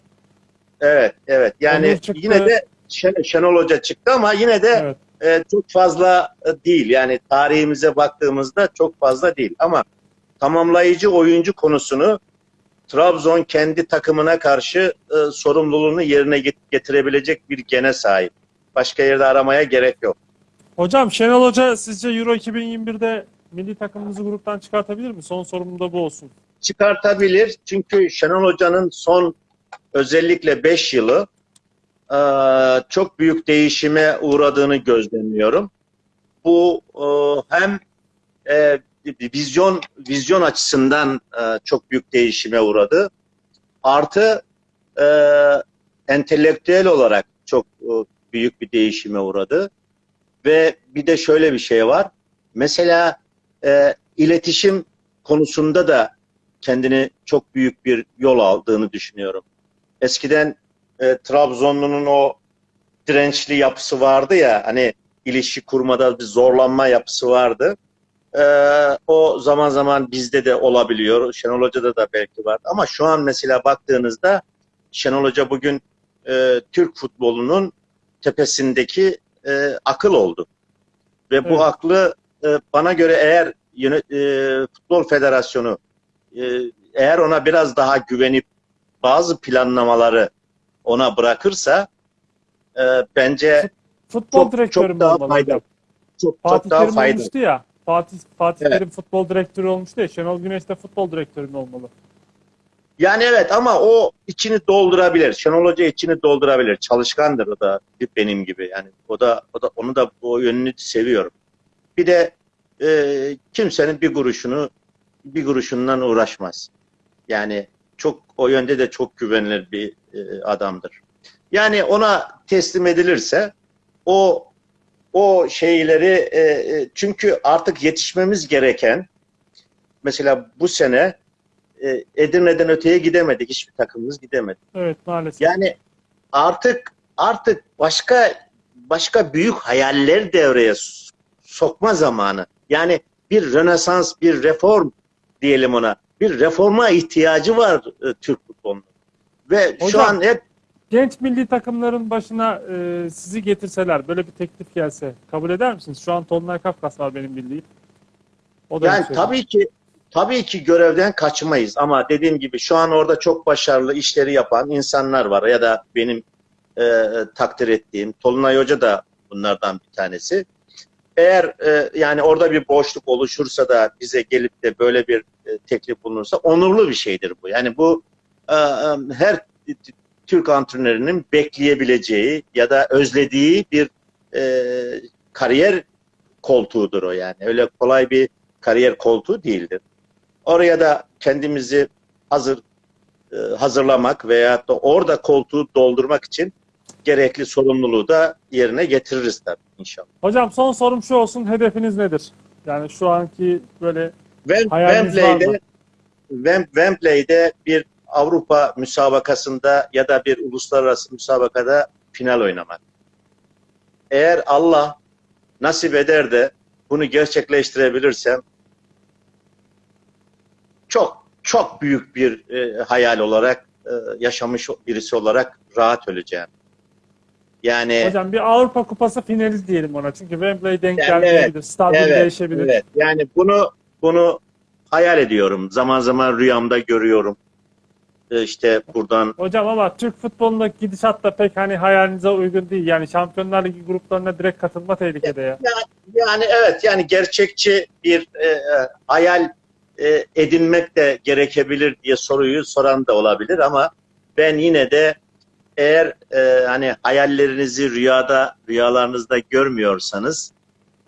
Evet, evet. Yani yine de Şen- Şenol Hoca çıktı ama yine de
Evet.
e, çok fazla e, değil. Yani tarihimize baktığımızda çok fazla değil. Ama tamamlayıcı oyuncu konusunu Trabzon kendi takımına karşı e, sorumluluğunu yerine get- getirebilecek bir gene sahip. Başka yerde aramaya gerek yok.
Hocam Şenol Hoca sizce Euro 2021'de milli takımımızı gruptan çıkartabilir mi? Son sorum da bu olsun.
Çıkartabilir. Çünkü Şenol Hoca'nın son özellikle 5 yılı e, çok büyük değişime uğradığını gözlemliyorum. Bu e, hem e, vizyon vizyon açısından e, çok büyük değişime uğradı. Artı e, entelektüel olarak çok e, büyük bir değişime uğradı. Ve bir de şöyle bir şey var. Mesela e, iletişim konusunda da kendini çok büyük bir yol aldığını düşünüyorum. Eskiden e, Trabzonlu'nun o dirençli yapısı vardı ya hani ilişki kurmada bir zorlanma yapısı vardı. E, o zaman zaman bizde de olabiliyor. Şenol Hoca'da da belki var. Ama şu an mesela baktığınızda Şenol Hoca bugün e, Türk futbolunun tepesindeki e, akıl oldu. Ve bu
Evet.
aklı e, bana göre eğer e, Futbol Federasyonu e, eğer ona biraz daha güvenip bazı planlamaları ona bırakırsa e, bence
Futbol
Çok- çok daha
olmalı
faydalı. çok
Fatih
çok daha
Terim
faydalı.
olmuştu ya. Fatih Fatih
Evet.
Terim futbol direktörü olmuştu ya. Şenol Güneş de futbol direktörü mü olmalı?
Yani evet ama o içini doldurabilir. Şenol Hoca içini doldurabilir. Çalışkandır o da benim gibi. Yani o da o da onu da o yönünü seviyorum. Bir de e, kimsenin bir kuruşunu bir kuruşundan uğraşmaz. Yani çok o yönde de çok güvenilir bir e, adamdır. Yani ona teslim edilirse o o şeyleri e, e, çünkü artık yetişmemiz gereken mesela bu sene e, Edirne'den öteye gidemedik. Hiçbir takımımız gidemedi.
Evet maalesef.
Yani artık artık başka başka büyük hayaller devreye sokma zamanı. Yani bir rönesans, bir reform diyelim ona. Bir reforma ihtiyacı var e, Türk futbolunun. Ve şu
Hocam,
an hep
Genç milli takımların başına e, sizi getirseler, böyle bir teklif gelse kabul eder misiniz? Şu an Tolunay Kafkas var benim bildiğim. O da
Yani
şey.
tabii ki tabii ki görevden kaçmayız ama dediğim gibi şu an orada çok başarılı işleri yapan insanlar var ya da benim e, takdir ettiğim Tolunay Hoca da bunlardan bir tanesi. Eğer e, yani orada bir boşluk oluşursa da bize gelip de böyle bir e, teklif bulunursa onurlu bir şeydir bu. Yani bu e, e, her Türk antrenörünün bekleyebileceği ya da özlediği bir e, kariyer koltuğudur o yani. Öyle kolay bir kariyer koltuğu değildir. Oraya da kendimizi hazır e, hazırlamak veya da orada koltuğu doldurmak için gerekli sorumluluğu da yerine getiririz tabii inşallah.
Hocam son sorum şu olsun. Hedefiniz nedir? Yani şu anki böyle
Wem-? Wembley'de Wem- Wembley'de bir Avrupa müsabakasında ya da bir uluslararası müsabakada final oynamak. Eğer Allah nasip eder de bunu gerçekleştirebilirsem çok çok büyük bir e, hayal olarak e, yaşamış birisi olarak rahat öleceğim. Yani
hocam bir Avrupa Kupası finali diyelim ona. Çünkü Wembley denk
Yani
gelmeyebilir. Stadyum
Evet,
değişebilir.
Evet. Yani bunu bunu hayal ediyorum. Zaman zaman rüyamda görüyorum. Ee, İşte buradan
Hocam ama Türk futbolundaki gidişat da pek hani hayalinize uygun değil. Yani Şampiyonlar Ligi gruplarına direkt katılma tehlikede ya.
yani evet yani gerçekçi bir e, e, hayal e, edinmek de gerekebilir diye soruyu soran da olabilir ama ben yine de eğer e, hani hayallerinizi rüyada rüyalarınızda görmüyorsanız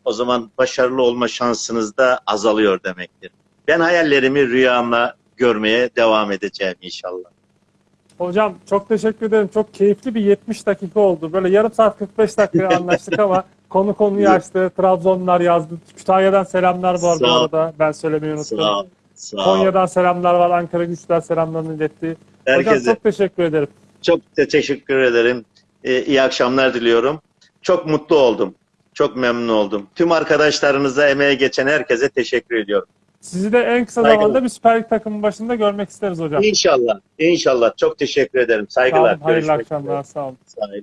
o zaman başarılı olma şansınız da azalıyor demektir. Ben hayallerimi rüyamla görmeye devam edeceğim inşallah.
Hocam çok teşekkür ederim. Çok keyifli bir 70 dakika oldu. Böyle yarım saat 45 dakika anlaştık ama konu konuyu açtı. Trabzonlar yazdı. Kütahya'dan selamlar var bu arada. Ben söylemeyi unuttum.
Sağ ol. Sağ ol.
Konya'dan selamlar var. Ankara Güçler selamlarını iletti. Hocam
Herkese
çok teşekkür ederim.
Çok te- teşekkür ederim. Ee, iyi akşamlar diliyorum. Çok mutlu oldum. Çok memnun oldum. Tüm arkadaşlarınıza, emeğe geçen herkese teşekkür ediyorum.
Sizi de en kısa
Saygılar.
zamanda bir Süper Lig takımı başında görmek isteriz hocam.
İnşallah. İnşallah. Çok teşekkür ederim.
Sağ
Saygılar.
olun. Hayırlı
Görüşmek
akşamlar.
üzere.
Sağ olun.
Sağ olun.